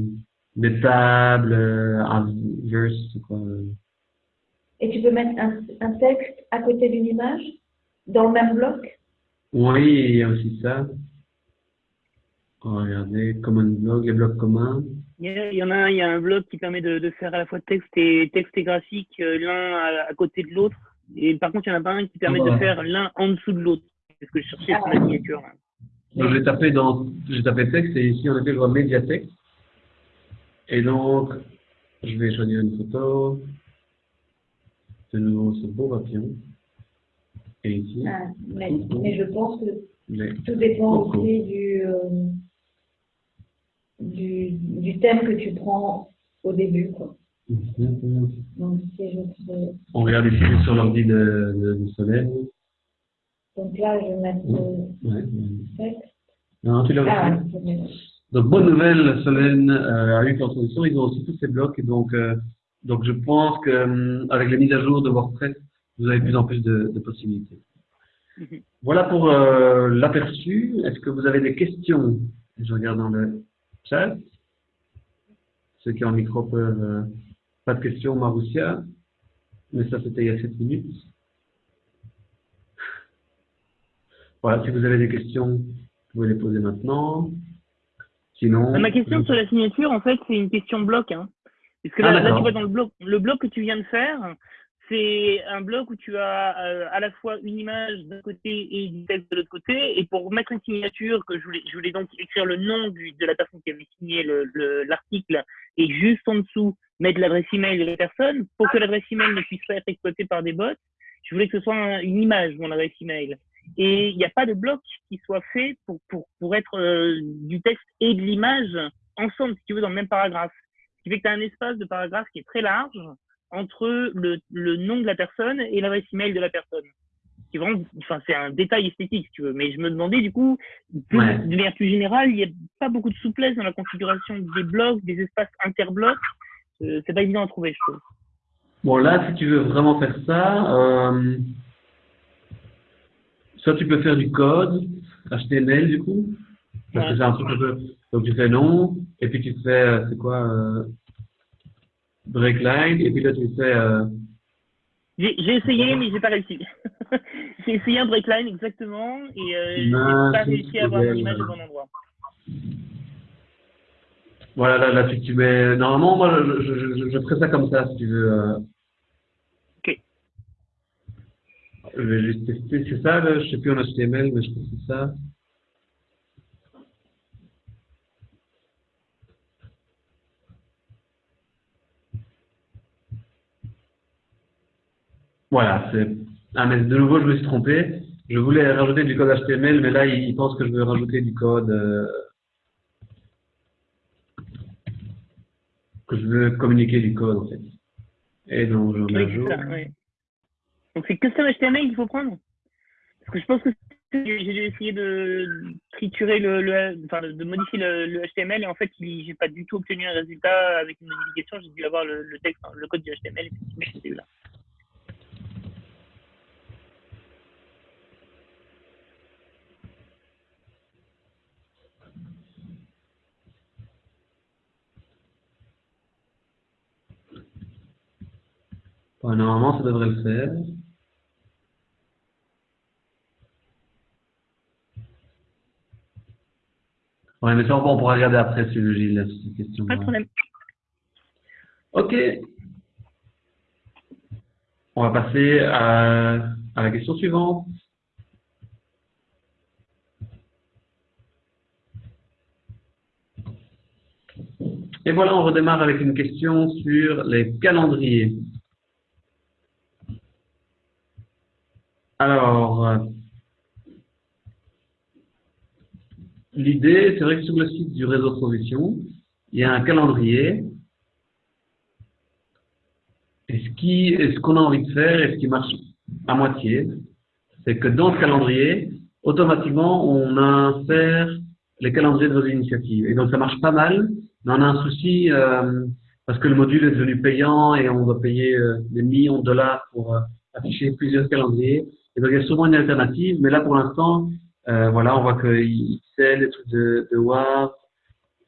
des tables, euh, un verse, quoi. Et tu peux mettre un, un texte à côté d'une image dans le même bloc? Oui, il y a aussi ça. On va regarder Common Blog, les blocs communs. Il y, a- il y en a un, il y a un bloc qui permet de, de faire à la fois texte et texte et graphique euh, l'un à, à côté de l'autre. Et par contre, il n'y en a pas un qui permet de faire l'un en dessous de l'autre. C'est ce que je cherchais sur Ah. la signature. là. Donc, j'ai tapé dans, j'ai tapé texte et ici, en effet, je vois médiathèque. Et donc, je vais choisir une photo. Nouveau ce beau papillon. Et ici, Ah, mais, mais je pense que les- tout dépend Beaucoup. aussi du, euh, du, du thème que tu prends au début. Quoi. Donc, si je on regarde ici sur l'ordi de, de, de Solène. donc là, je vais mettre le Ouais. texte. Non, tu l'as Ah, Donc, bonne nouvelle, Solène euh, a eu l'introduction. Ils ont aussi tous ces blocs. Donc, euh, donc je pense qu'avec les mises à jour de WordPress, vous avez de plus en plus de, de possibilités. Mhm. Voilà pour euh, l'aperçu. Est-ce que vous avez des questions? Je regarde dans le chat. Ceux qui ont le micro peuvent... euh, pas de questions, Maroussia. Mais ça, c'était il y a 7 minutes. Voilà, si vous avez des questions, vous pouvez les poser maintenant. Sinon... Euh, Ma question sur la signature, en fait, c'est une question bloc. Hein. Parce que Ah, là, tu vois, dans le bloc, le bloc que tu viens de faire, c'est un bloc où tu as euh, à la fois une image d'un côté et du texte de l'autre côté. Et pour mettre une signature, que je voulais, je voulais donc écrire le nom du, de la personne qui avait signé le- le- l'article et juste en dessous mettre l'adresse email de la personne. Pour que l'adresse email ne puisse pas être exploitée par des bots, je voulais que ce soit un- une image, mon adresse email. Et il n'y a pas de bloc qui soit fait pour, pour, pour être euh, du texte et de l'image ensemble, si tu veux, dans le même paragraphe. Ce qui fait que tu as un espace de paragraphe qui est très large entre le, le nom de la personne et l'adresse email de la personne. Vraiment, enfin, c'est un détail esthétique, si tu veux. Mais je me demandais, du coup, de, Ouais. de manière plus générale, il n'y a pas beaucoup de souplesse dans la configuration des blocs, des espaces interblocs. Euh, c'est pas évident à trouver, je trouve. Bon, là, si tu veux vraiment faire ça, euh, soit tu peux faire du code HTML, du coup, parce que c'est un truc un peu... Donc, tu fais nom, et puis tu fais, euh, c'est quoi, euh, breakline, et puis là, tu fais... euh, J'ai essayé, mais j'ai pas réussi. j'ai essayé un breakline exactement, et euh, j'ai pas réussi à avoir mon image au bon endroit. voilà, là, là, tu, tu mets... Normalement, moi, je, je, je, je ferais ça comme ça, si tu veux. euh. Ok. Je vais juste tester, c'est ça, là, je sais plus en HTML, mais je pense que c'est ça. Voilà, c'est. Ah, mais de nouveau, je me suis trompé. Je voulais rajouter du code HTML, mais là, il, pense que je veux rajouter du code. euh, que je veux communiquer du code, en fait. Et donc, je Oui, jour. ça, ouais. Donc c'est custom HTML qu'il faut prendre? Parce que je pense que j'ai dû essayer de triturer le, le enfin de modifier le, le HTML et en fait j'ai pas du tout obtenu un résultat avec une modification, j'ai dû avoir le, le texte, le code du HTML effectivement là. Normalement, ça devrait le faire. Ouais, mais ça, on pourra regarder après sur le Gilles, sur cette question. Pas de problème. Ok. On va passer à, à la question suivante. Et voilà, on redémarre avec une question sur les calendriers. Alors, euh, l'idée, c'est vrai que sur le site du réseau Provision, il y a un calendrier. Et ce qu'on a envie de faire, et ce qui marche à moitié, c'est que dans ce calendrier, automatiquement, on insère les calendriers de vos initiatives. Et donc, ça marche pas mal, mais on a un souci euh, parce que le module est devenu payant et on doit payer euh, des millions de dollars pour afficher plusieurs calendriers. Il y a souvent une alternative, mais là, pour l'instant, euh, voilà, on voit que c'est les trucs de, de WAR,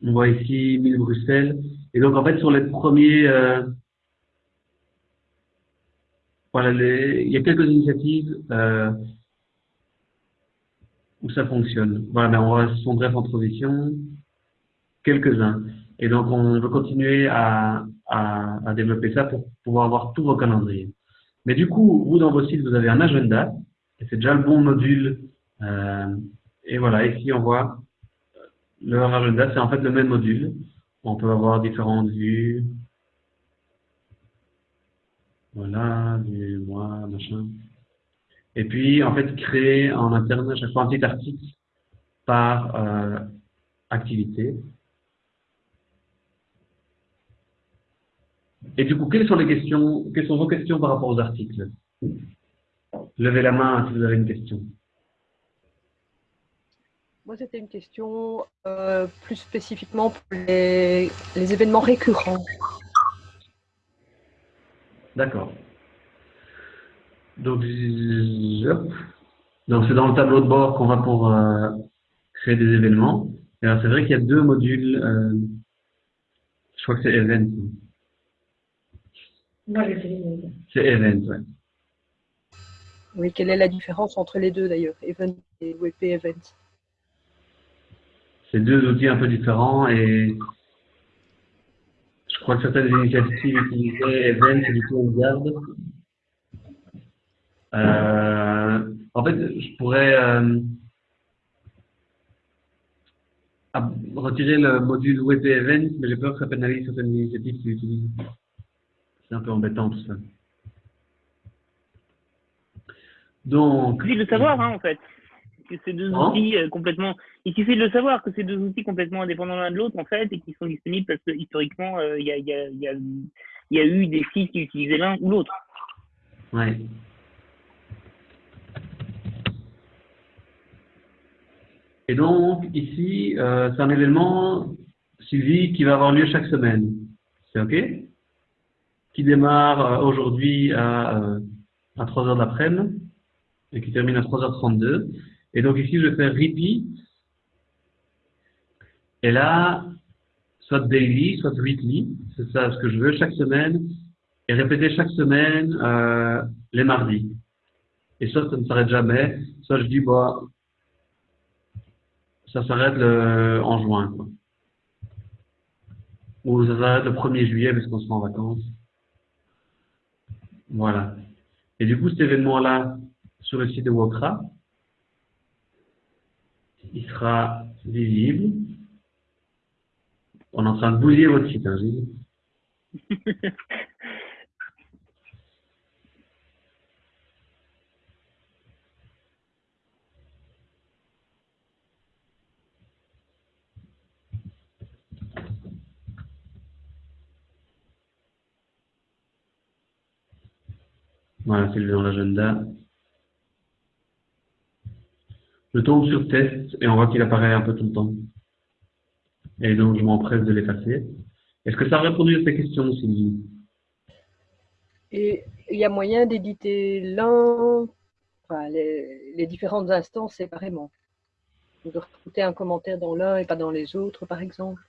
on voit ici 1000 Bruxelles. Et donc, en fait, sur les premiers, euh, voilà, il y a quelques initiatives euh, où ça fonctionne. Voilà, mais on va son bref en transition, quelques-uns. Et donc, on veut continuer à, à, développer ça pour pouvoir avoir tous vos calendriers. Mais du coup, vous, dans vos sites, vous avez un agenda, c'est déjà le bon module. Euh, et voilà, ici, on voit leur agenda, c'est en fait le même module. On peut avoir différentes vues. Voilà, vue, moi, machin. Et puis, en fait, créer en interne à chaque fois un petit article par euh, activité. Et du coup, quelles sont vos questions par rapport aux articles? Levez la main si vous avez une question. Moi, c'était une question euh, plus spécifiquement pour les, événements récurrents. D'accord. Donc, Donc c'est dans le tableau de bord qu'on va pour euh, créer des événements. Et alors, c'est vrai qu'il y a deux modules. Euh, je crois que c'est Event. Moi, j'ai fait C'est Event, ouais. Oui, quelle est la différence entre les deux d'ailleurs, Event et WP Event? C'est deux outils un peu différents et je crois que certaines initiatives utilisaient Event et du coup on garde. Euh, en fait, je pourrais euh, retirer le module WP Event, mais j'ai peur que ça pénalise certaines initiatives qui l'utilisent. C'est un peu embêtant tout ça. Donc. Il de savoir, hein, en fait que ces deux outils euh, complètement. Il suffit de le savoir que ces deux outils complètement indépendants l'un de l'autre en fait et qui sont disponibles parce que historiquement euh, il y, a, y, a, y, a, y, a, eu des sites qui utilisaient l'un ou l'autre. Ouais. Et donc ici euh, c'est un événement Sylvie qui va avoir lieu chaque semaine. C'est ok? Qui démarre aujourd'hui à, à 3h d'après-midi et qui termine à 3h32. Et donc ici, je vais faire repeat. Et là, soit daily, soit weekly, c'est ça ce que je veux, chaque semaine, et répéter chaque semaine euh, les mardis. Et soit ça ne s'arrête jamais, soit je dis, bah, ça s'arrête en juin. Quoi. Ou ça s'arrête le 1er juillet parce qu'on sera en vacances. Voilà. Et du coup, cet événement-là, sur le site de Wokra, il sera visible. On est en train de bousiller votre site, hein. Voilà, c'est dans l'agenda. Je tombe sur test et on voit qu'il apparaît un peu tout le temps. Et donc, je m'empresse de l'effacer. Est-ce que ça a répondu à ces questions, Sylvie? Et il y a moyen d'éditer l'un, enfin, les, différentes instances séparément. De rajouter un commentaire dans l'un et pas dans les autres, par exemple.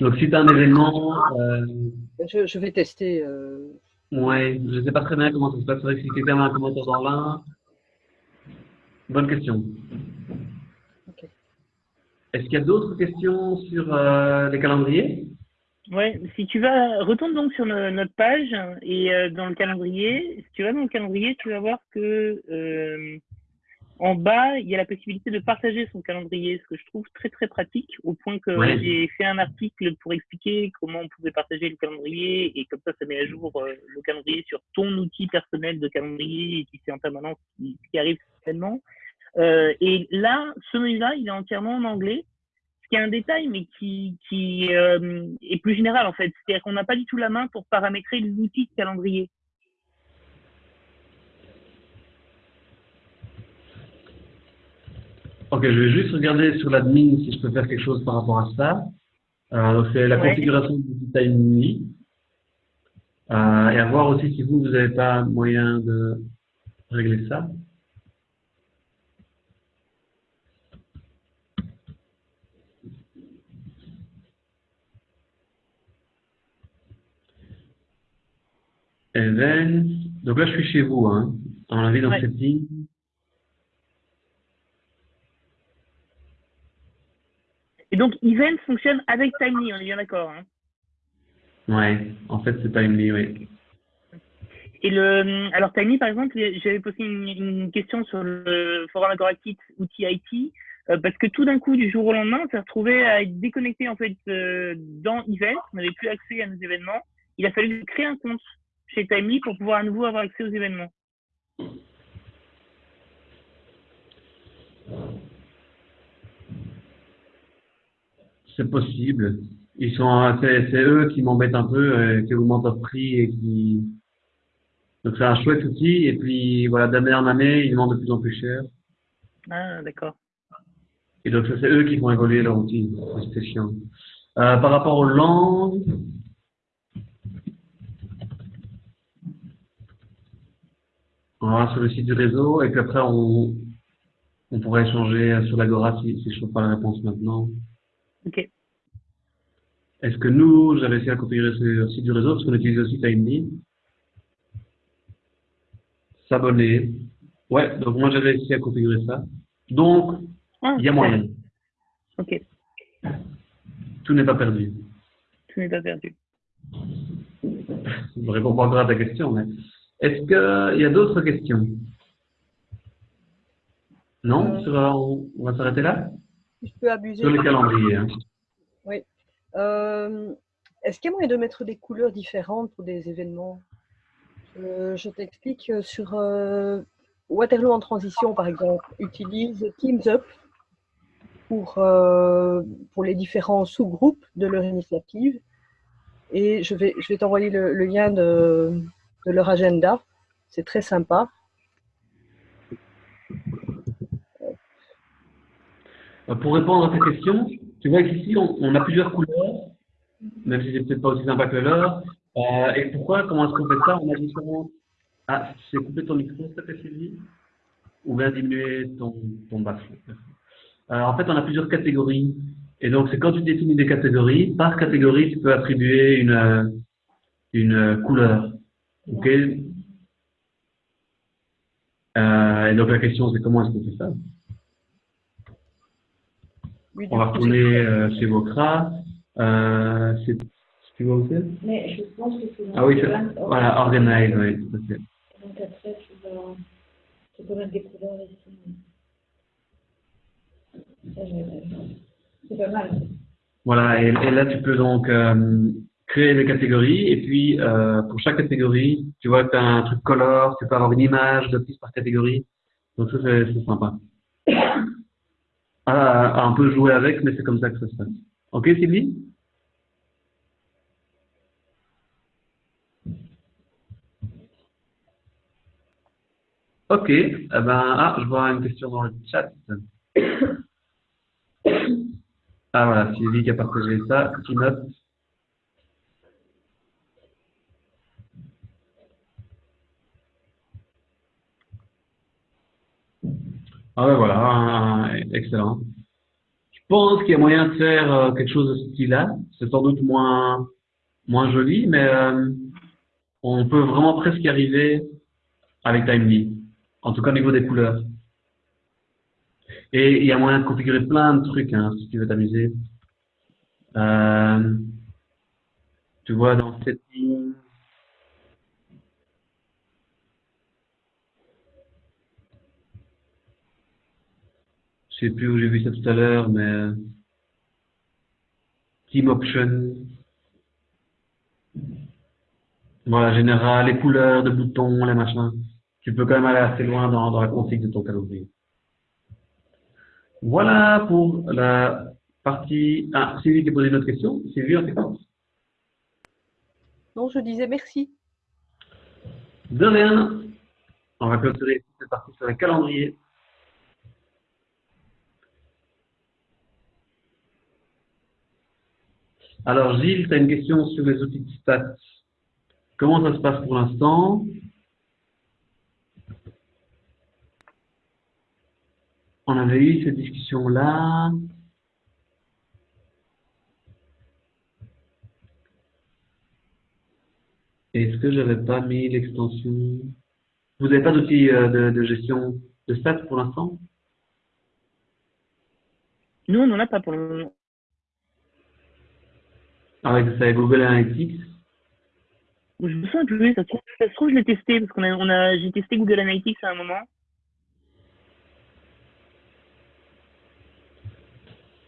Donc, si tu as un événement... Euh, je, vais tester. Euh, Ouais, je ne sais pas très bien comment ça se passe. C'est vrai que si quelqu'un a un commentaire dans l'un. Bonne question. Est-ce qu'il y a d'autres questions sur euh, les calendriers? Ouais, si tu vas, retourne donc sur notre page et euh, dans le calendrier, si tu vas dans le calendrier, tu vas voir que euh, en bas, il y a la possibilité de partager son calendrier, ce que je trouve très très pratique, au point que j'ai fait un article pour expliquer comment on pouvait partager le calendrier, et comme ça, ça met à jour euh, le calendrier sur ton outil personnel de calendrier, et qui c'est en permanence ce qui, arrive certainement. Euh, et là, ce menu-là, il est entièrement en anglais, ce qui est un détail, mais qui, qui euh, est plus général en fait. C'est-à-dire qu'on n'a pas du tout la main pour paramétrer l'outil de calendrier. Ok, je vais juste regarder sur l'admin si je peux faire quelque chose par rapport à ça. Euh, c'est la configuration du Timely. Euh, et à voir aussi si vous, vous n'avez pas moyen de régler ça. Events. Donc là, je suis chez vous, hein, dans la vie, dans Ouais. setting. Et donc, Event fonctionne avec Timely, on est bien d'accord. Hein. Ouais, en fait, c'est Timely, oui. Et le, alors Timely, par exemple, j'avais posé une, une question sur le forum Agoractit outil IT, euh, parce que tout d'un coup, du jour au lendemain, on s'est retrouvé à être déconnecté en fait euh, dans Event, on n'avait plus accès à nos événements. Il a fallu créer un compte chez Timely pour pouvoir à nouveau avoir accès aux événements. C'est possible. Ils sont, c'est, eux qui m'embêtent un peu, euh, qui augmentent leur prix et qui. Donc c'est un chouette outil et puis voilà d'année en année ils demandent de plus en plus cher. Ah, d'accord. Et donc c'est eux qui font évoluer leur outil. C'est chiant. Euh, par rapport aux langues. On va sur le site du réseau et puis après on, on pourrait échanger sur l'Agora si, si je trouve pas la réponse maintenant. Ok. Est-ce que nous, j'avais essayé à configurer le site du réseau, parce qu'on utilise aussi Timely? S'abonner. Ouais, donc moi j'avais essayé à configurer ça. Donc, Ah, il y a moyen. Ok. Tout n'est pas perdu. Tout n'est pas perdu. Je ne réponds pas encore à ta question, mais est-ce qu'il y a d'autres questions? Non? Euh. Euh, on va s'arrêter là? Si je peux abuser. Sur les calendriers. hein. Euh, Est-ce qu'il y a moyen de mettre des couleurs différentes pour des événements? Euh, Je t'explique euh, sur euh, Waterloo en transition, par exemple, utilise Teams Up pour, pour les différents sous-groupes de leur initiative. Et je vais, je vais t'envoyer le, le lien de, de leur agenda. C'est très sympa. Pour répondre à ta question, tu vois qu'ici, on, a plusieurs couleurs, même si c'est peut-être pas aussi sympa que l'heure. Euh, et pourquoi Comment est-ce qu'on fait ça? On a différents... Ah, c'est coupé ton micro, s'il te plaît, Sylvie Ou bien diminuer ton, ton. Euh, en fait, on a plusieurs catégories. Et donc, c'est quand tu définis des catégories, par catégorie, tu peux attribuer une, euh, une euh, couleur. OK? Euh, Et donc, la question, c'est comment est-ce qu'on fait ça? Oui, On va retourner euh, chez Vocra. Euh, c'est- tu vois où c'est Mais je pense que c'est Ah oui, voilà, Organize, oui, tout à fait. Donc après, tu vas, tu peux mettre des couleurs ici. C'est pas mal. Voilà, et, et là, tu peux donc euh, créer des catégories, et puis euh, pour chaque catégorie, tu vois, tu as un truc color, tu peux avoir une image de plus par catégorie. Donc ça, c'est sympa. À, à un peu jouer avec, mais c'est comme ça que ça se passe. Ok, Sylvie? Ok, eh ben, ah, je vois une question dans le chat. Ah voilà, Sylvie qui a partagé ça, qui note. Ah ouais, voilà, un- excellent. Je pense qu'il y a moyen de faire euh, quelque chose de ce style-là. C'est sans doute moins, moins joli, mais euh, on peut vraiment presque y arriver avec Timely. En tout cas au niveau des couleurs. Et il y a moyen de configurer plein de trucs hein, si tu veux t'amuser. Euh, tu vois dans Settings. Je sais plus où j'ai vu ça tout à l'heure, mais euh, Team Option. Voilà, général, les couleurs de boutons, les machins. Tu peux quand même aller assez loin dans, dans la config de ton calendrier. Voilà pour la partie. Ah, Sylvie qui posé une autre question. Sylvie, on t'écoute. Non, je disais merci. De rien. On va clôturer cette partie sur le calendrier. Alors Gilles, tu as une question sur les outils de stats. Comment ça se passe pour l'instant? On avait eu cette discussion-là. Est-ce que j'avais pas mis l'extension? Vous n'avez pas d'outil euh, de, gestion de stats pour l'instant? Nous, on n'en a pas pour le moment. Avec ça, Google Analytics Je me souviens plus, ça ça se trouve je l'ai testé, parce qu'on a, on a, j'ai testé Google Analytics à un moment.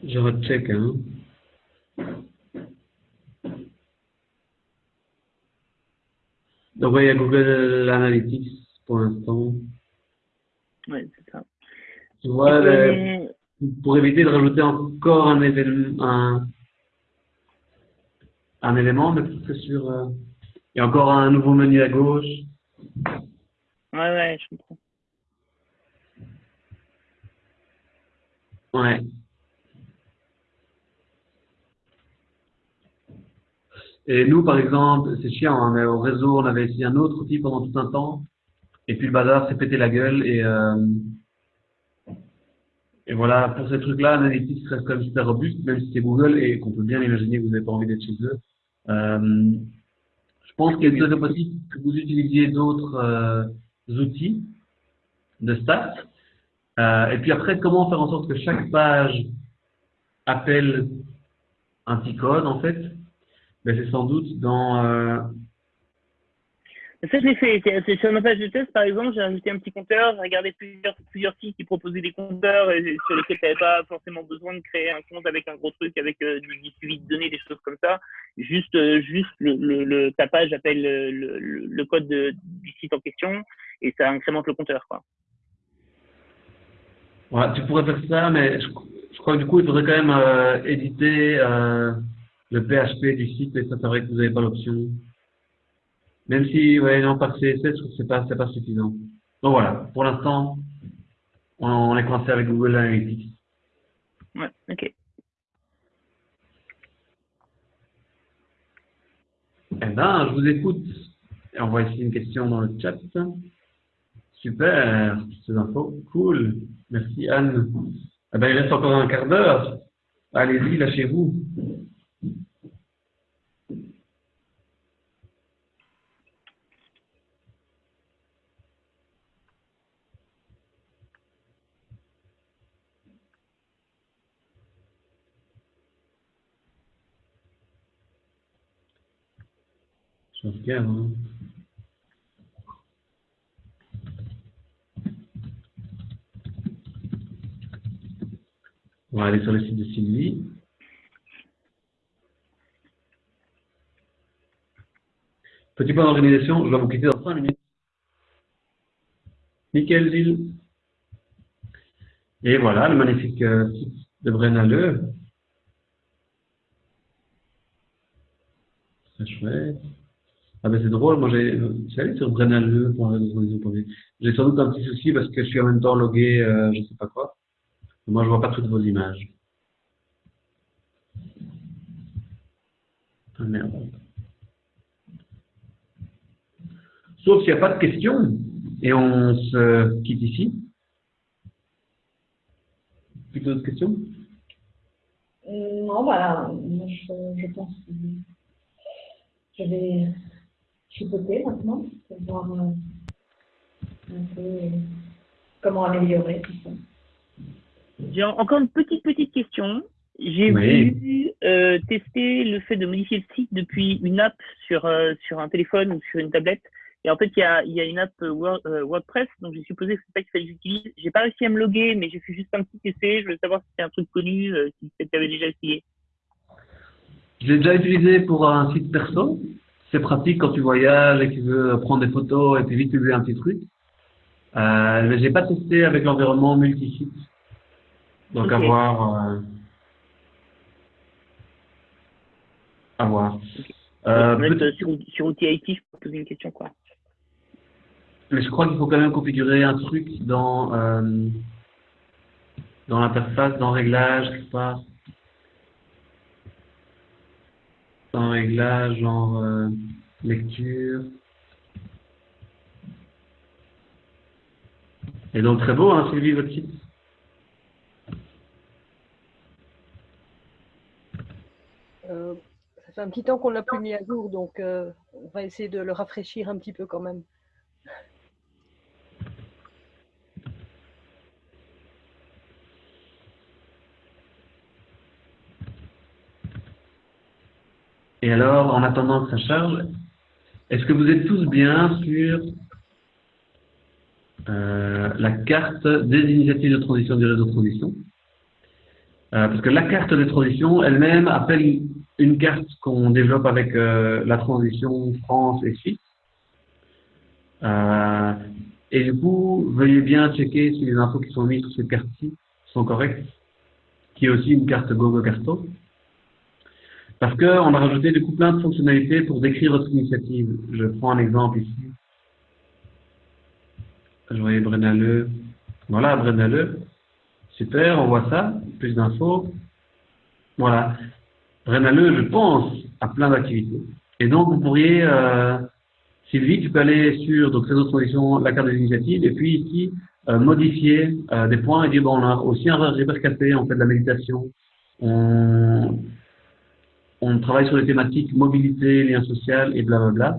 Je recheck, hein. Donc, ouais, il y a Google Analytics pour l'instant. Ouais, c'est ça. Tu vois, pour éviter de rajouter encore un événement, un, un élément, mais peut-être que sur, euh, il y a encore un nouveau menu à gauche. ouais, ouais, je comprends. Ouais. Et nous, par exemple, c'est chiant, hein, mais au réseau, on avait essayé un autre outil pendant tout un temps, et puis le bazar s'est pété la gueule, et, euh, et voilà, pour ces trucs-là, Analytics reste quand même super robuste, même si c'est Google, et qu'on peut bien imaginer que vous n'avez pas envie d'être chez eux. Euh, je pense qu'il serait possible que vous utilisiez d'autres euh, outils de stats, euh, et puis après, comment faire en sorte que chaque page appelle un petit code, en fait? Ben, C'est sans doute dans... euh, Ça, je l'ai fait. Sur ma page de test, par exemple, j'ai ajouté un petit compteur, j'ai regardé plusieurs, sites qui proposaient des compteurs sur lesquels tu n'avais pas forcément besoin de créer un compte avec un gros truc, avec euh, du, suivi de données, des choses comme ça. Juste, euh, juste le, le, le- ta appelle le, le, code de- du site en question et ça incrémente le compteur. Quoi. tu pourrais faire ça, mais je, crois que du coup, il faudrait quand même euh, éditer euh, le PHP du site, et ça, c'est vrai que vous n'avez pas l'option. Même si, ouais, non, par CSS, je trouve que c'est pas, c'est pas suffisant. Donc voilà, pour l'instant, on, on est coincé avec Google Analytics. Ouais, ok. Eh ben, je vous écoute. Et on voit ici une question dans le chat. Super, ces infos. Cool. Merci Anne. Eh ben, il reste encore un quart d'heure. Allez-y, lâchez-vous. Hein. On va aller sur le site de Sylvie. Petit point d'organisation, je dois vous quitter dans 5 minutes. Nickel, Gilles. Et voilà, le magnifique euh, site de Brennaleux. Très chouette. Ah ben c'est drôle, moi j'ai allé sur brennaleux.réseau.v. J'ai sans doute un petit souci parce que je suis en même temps logué, euh, je sais pas quoi. Moi je vois pas toutes vos images. Ah merde. Sauf s'il n'y a pas de questions et on se quitte ici. Plus d'autres questions? Non, voilà, moi je, je pense que je vais chipoter maintenant pour voir euh, un peu euh, comment améliorer tout ça. J'ai en- encore une petite, petite question. J'ai Oui. voulu euh, tester le fait de modifier le site depuis une app sur, euh, sur un téléphone ou sur une tablette. Et en fait, il y a, il y a une app Word- euh, WordPress, donc j'ai supposé que c'est ça qu'il fallait que j'utilise. J'ai pas réussi à me loguer, mais j'ai fait juste un petit essai. Je voulais savoir si c'était un truc connu, euh, si peut-être tu avais déjà essayé. Je l'ai déjà utilisé pour un site perso. C'est pratique quand tu voyages et que tu veux prendre des photos et puis vite publier un petit truc. Euh, mais j'ai pas testé avec l'environnement multi-site. Donc à Ok. voir. euh, à voir. Euh, peut- euh, sur, sur Outil IT, je peux poser une question, quoi. mais je crois qu'il faut quand même configurer un truc dans dans l'interface, dans réglage, quelque part. Dans réglage, genre euh, lecture. Et donc très beau, hein, Sylvie, votre site. Euh, ça fait un petit temps qu'on l'a plus mis à jour, donc euh, on va essayer de le rafraîchir un petit peu quand même. Et alors, en attendant que ça charge, est-ce que vous êtes tous bien sur euh, la carte des initiatives de transition du réseau de transition? Euh, Parce que la carte de transition elle-même appelle une carte qu'on développe avec euh, la transition France et Suisse. et du coup, veuillez bien checker si les infos qui sont mises sur cette carte-ci sont correctes, qui est aussi une carte Google Carto. Parce qu'on a rajouté du coup plein de fonctionnalités pour décrire votre initiative. Je prends un exemple ici. Je voyais Brennaleux. Voilà, Brennaleux. Super, on voit ça. Plus d'infos. Voilà. Brennaleux, je pense à plein d'activités. Et donc, vous pourriez, euh, Sylvie, tu peux aller sur donc, autres conditions, la carte des initiatives, et puis ici, euh, modifier euh, des points et dire, bon, on a aussi un café, on fait de la méditation, on, on travaille sur les thématiques mobilité, lien social et blablabla.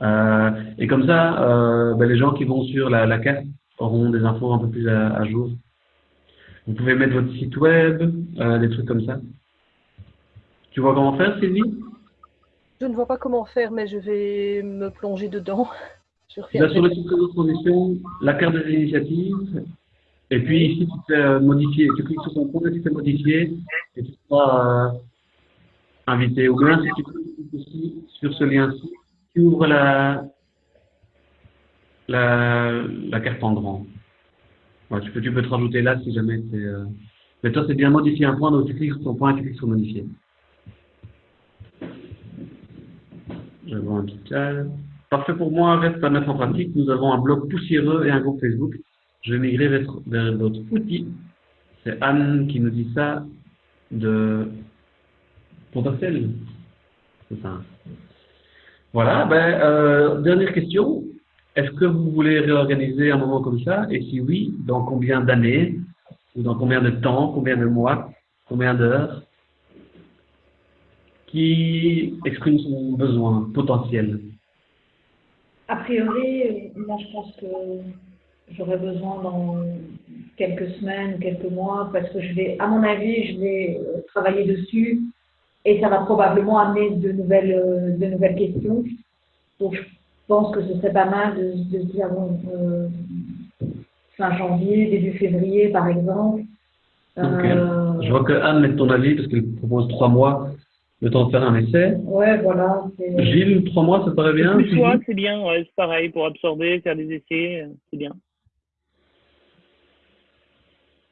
Euh, et comme ça, euh, ben, les gens qui vont sur la, carte auront des infos un peu plus à, jour. Vous pouvez mettre votre site web, euh, des trucs comme ça. Tu vois comment faire, Sylvie? Je ne vois pas comment faire, mais je vais me plonger dedans. sur le site de transition, la carte des initiatives, et puis ici, tu fais modifier. Tu cliques sur ton compte et tu fais modifier, et tu feras invité. Ou bien si tu cliques ici sur ce lien-ci, tu ouvres la, la, la carte en grand. tu, peux, tu peux te rajouter là si jamais c'est... Euh... Mais toi, c'est bien modifier un point, donc tu cliques sur ton point et tu cliques sur modifier. Je vois un. Parfait pour moi, reste à mettre en pratique. Nous avons un blog poussiéreux et un groupe Facebook. Je vais migrer vers, vers d'autres outils. C'est Anne qui nous dit ça de potentiel. C'est ça. Voilà, ben, euh, dernière question. Est-ce que vous voulez réorganiser un moment comme ça? Et si oui, dans combien d'années? Ou dans combien de temps? Combien de mois? Combien d'heures? Qui exprime son besoin potentiel? A priori, moi je pense que j'aurai besoin dans quelques semaines, ou quelques mois, parce que je vais, à mon avis, je vais travailler dessus et ça va probablement amener de nouvelles, euh, de nouvelles questions. Donc, je pense que ce serait pas mal de, de se dire, bon, euh, fin janvier, début février, par exemple. Euh, je vois que Anne met ton avis parce qu'elle propose trois mois, le temps de faire un essai. Ouais, voilà. Gilles, trois mois, ça paraît bien c'est bien, ouais, c'est pareil, pour absorber, faire des essais, c'est bien.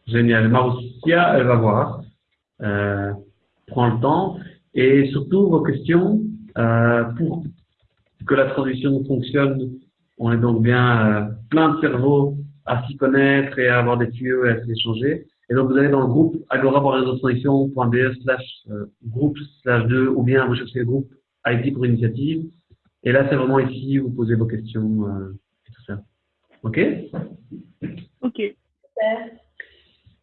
Génial. Marussia, elle va voir. Euh, prend le temps et surtout vos questions euh, pour que la transition fonctionne. On est donc bien euh, plein de cerveaux à s'y connaître et à avoir des tuyaux et à s'échanger. Et donc vous allez dans le groupe agora.réseautransition.be slash euh, groupe slash 2 ou bien vous cherchez le groupe IT pour initiative. Et là, c'est vraiment ici où vous posez vos questions euh, et tout ça. OK? OK.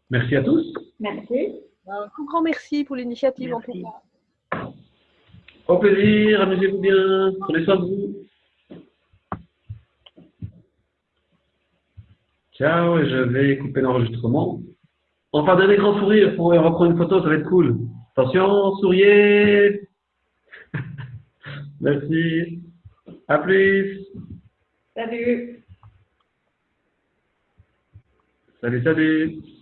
Merci à tous. Merci. Un grand merci pour l'initiative en tout cas. Au plaisir, amusez-vous bien, prenez soin de vous. Ciao, et je vais couper l'enregistrement. On va faire des grands sourires pour reprendre une photo, ça va être cool. Attention, souriez Merci. À plus. Salut. Salut, salut.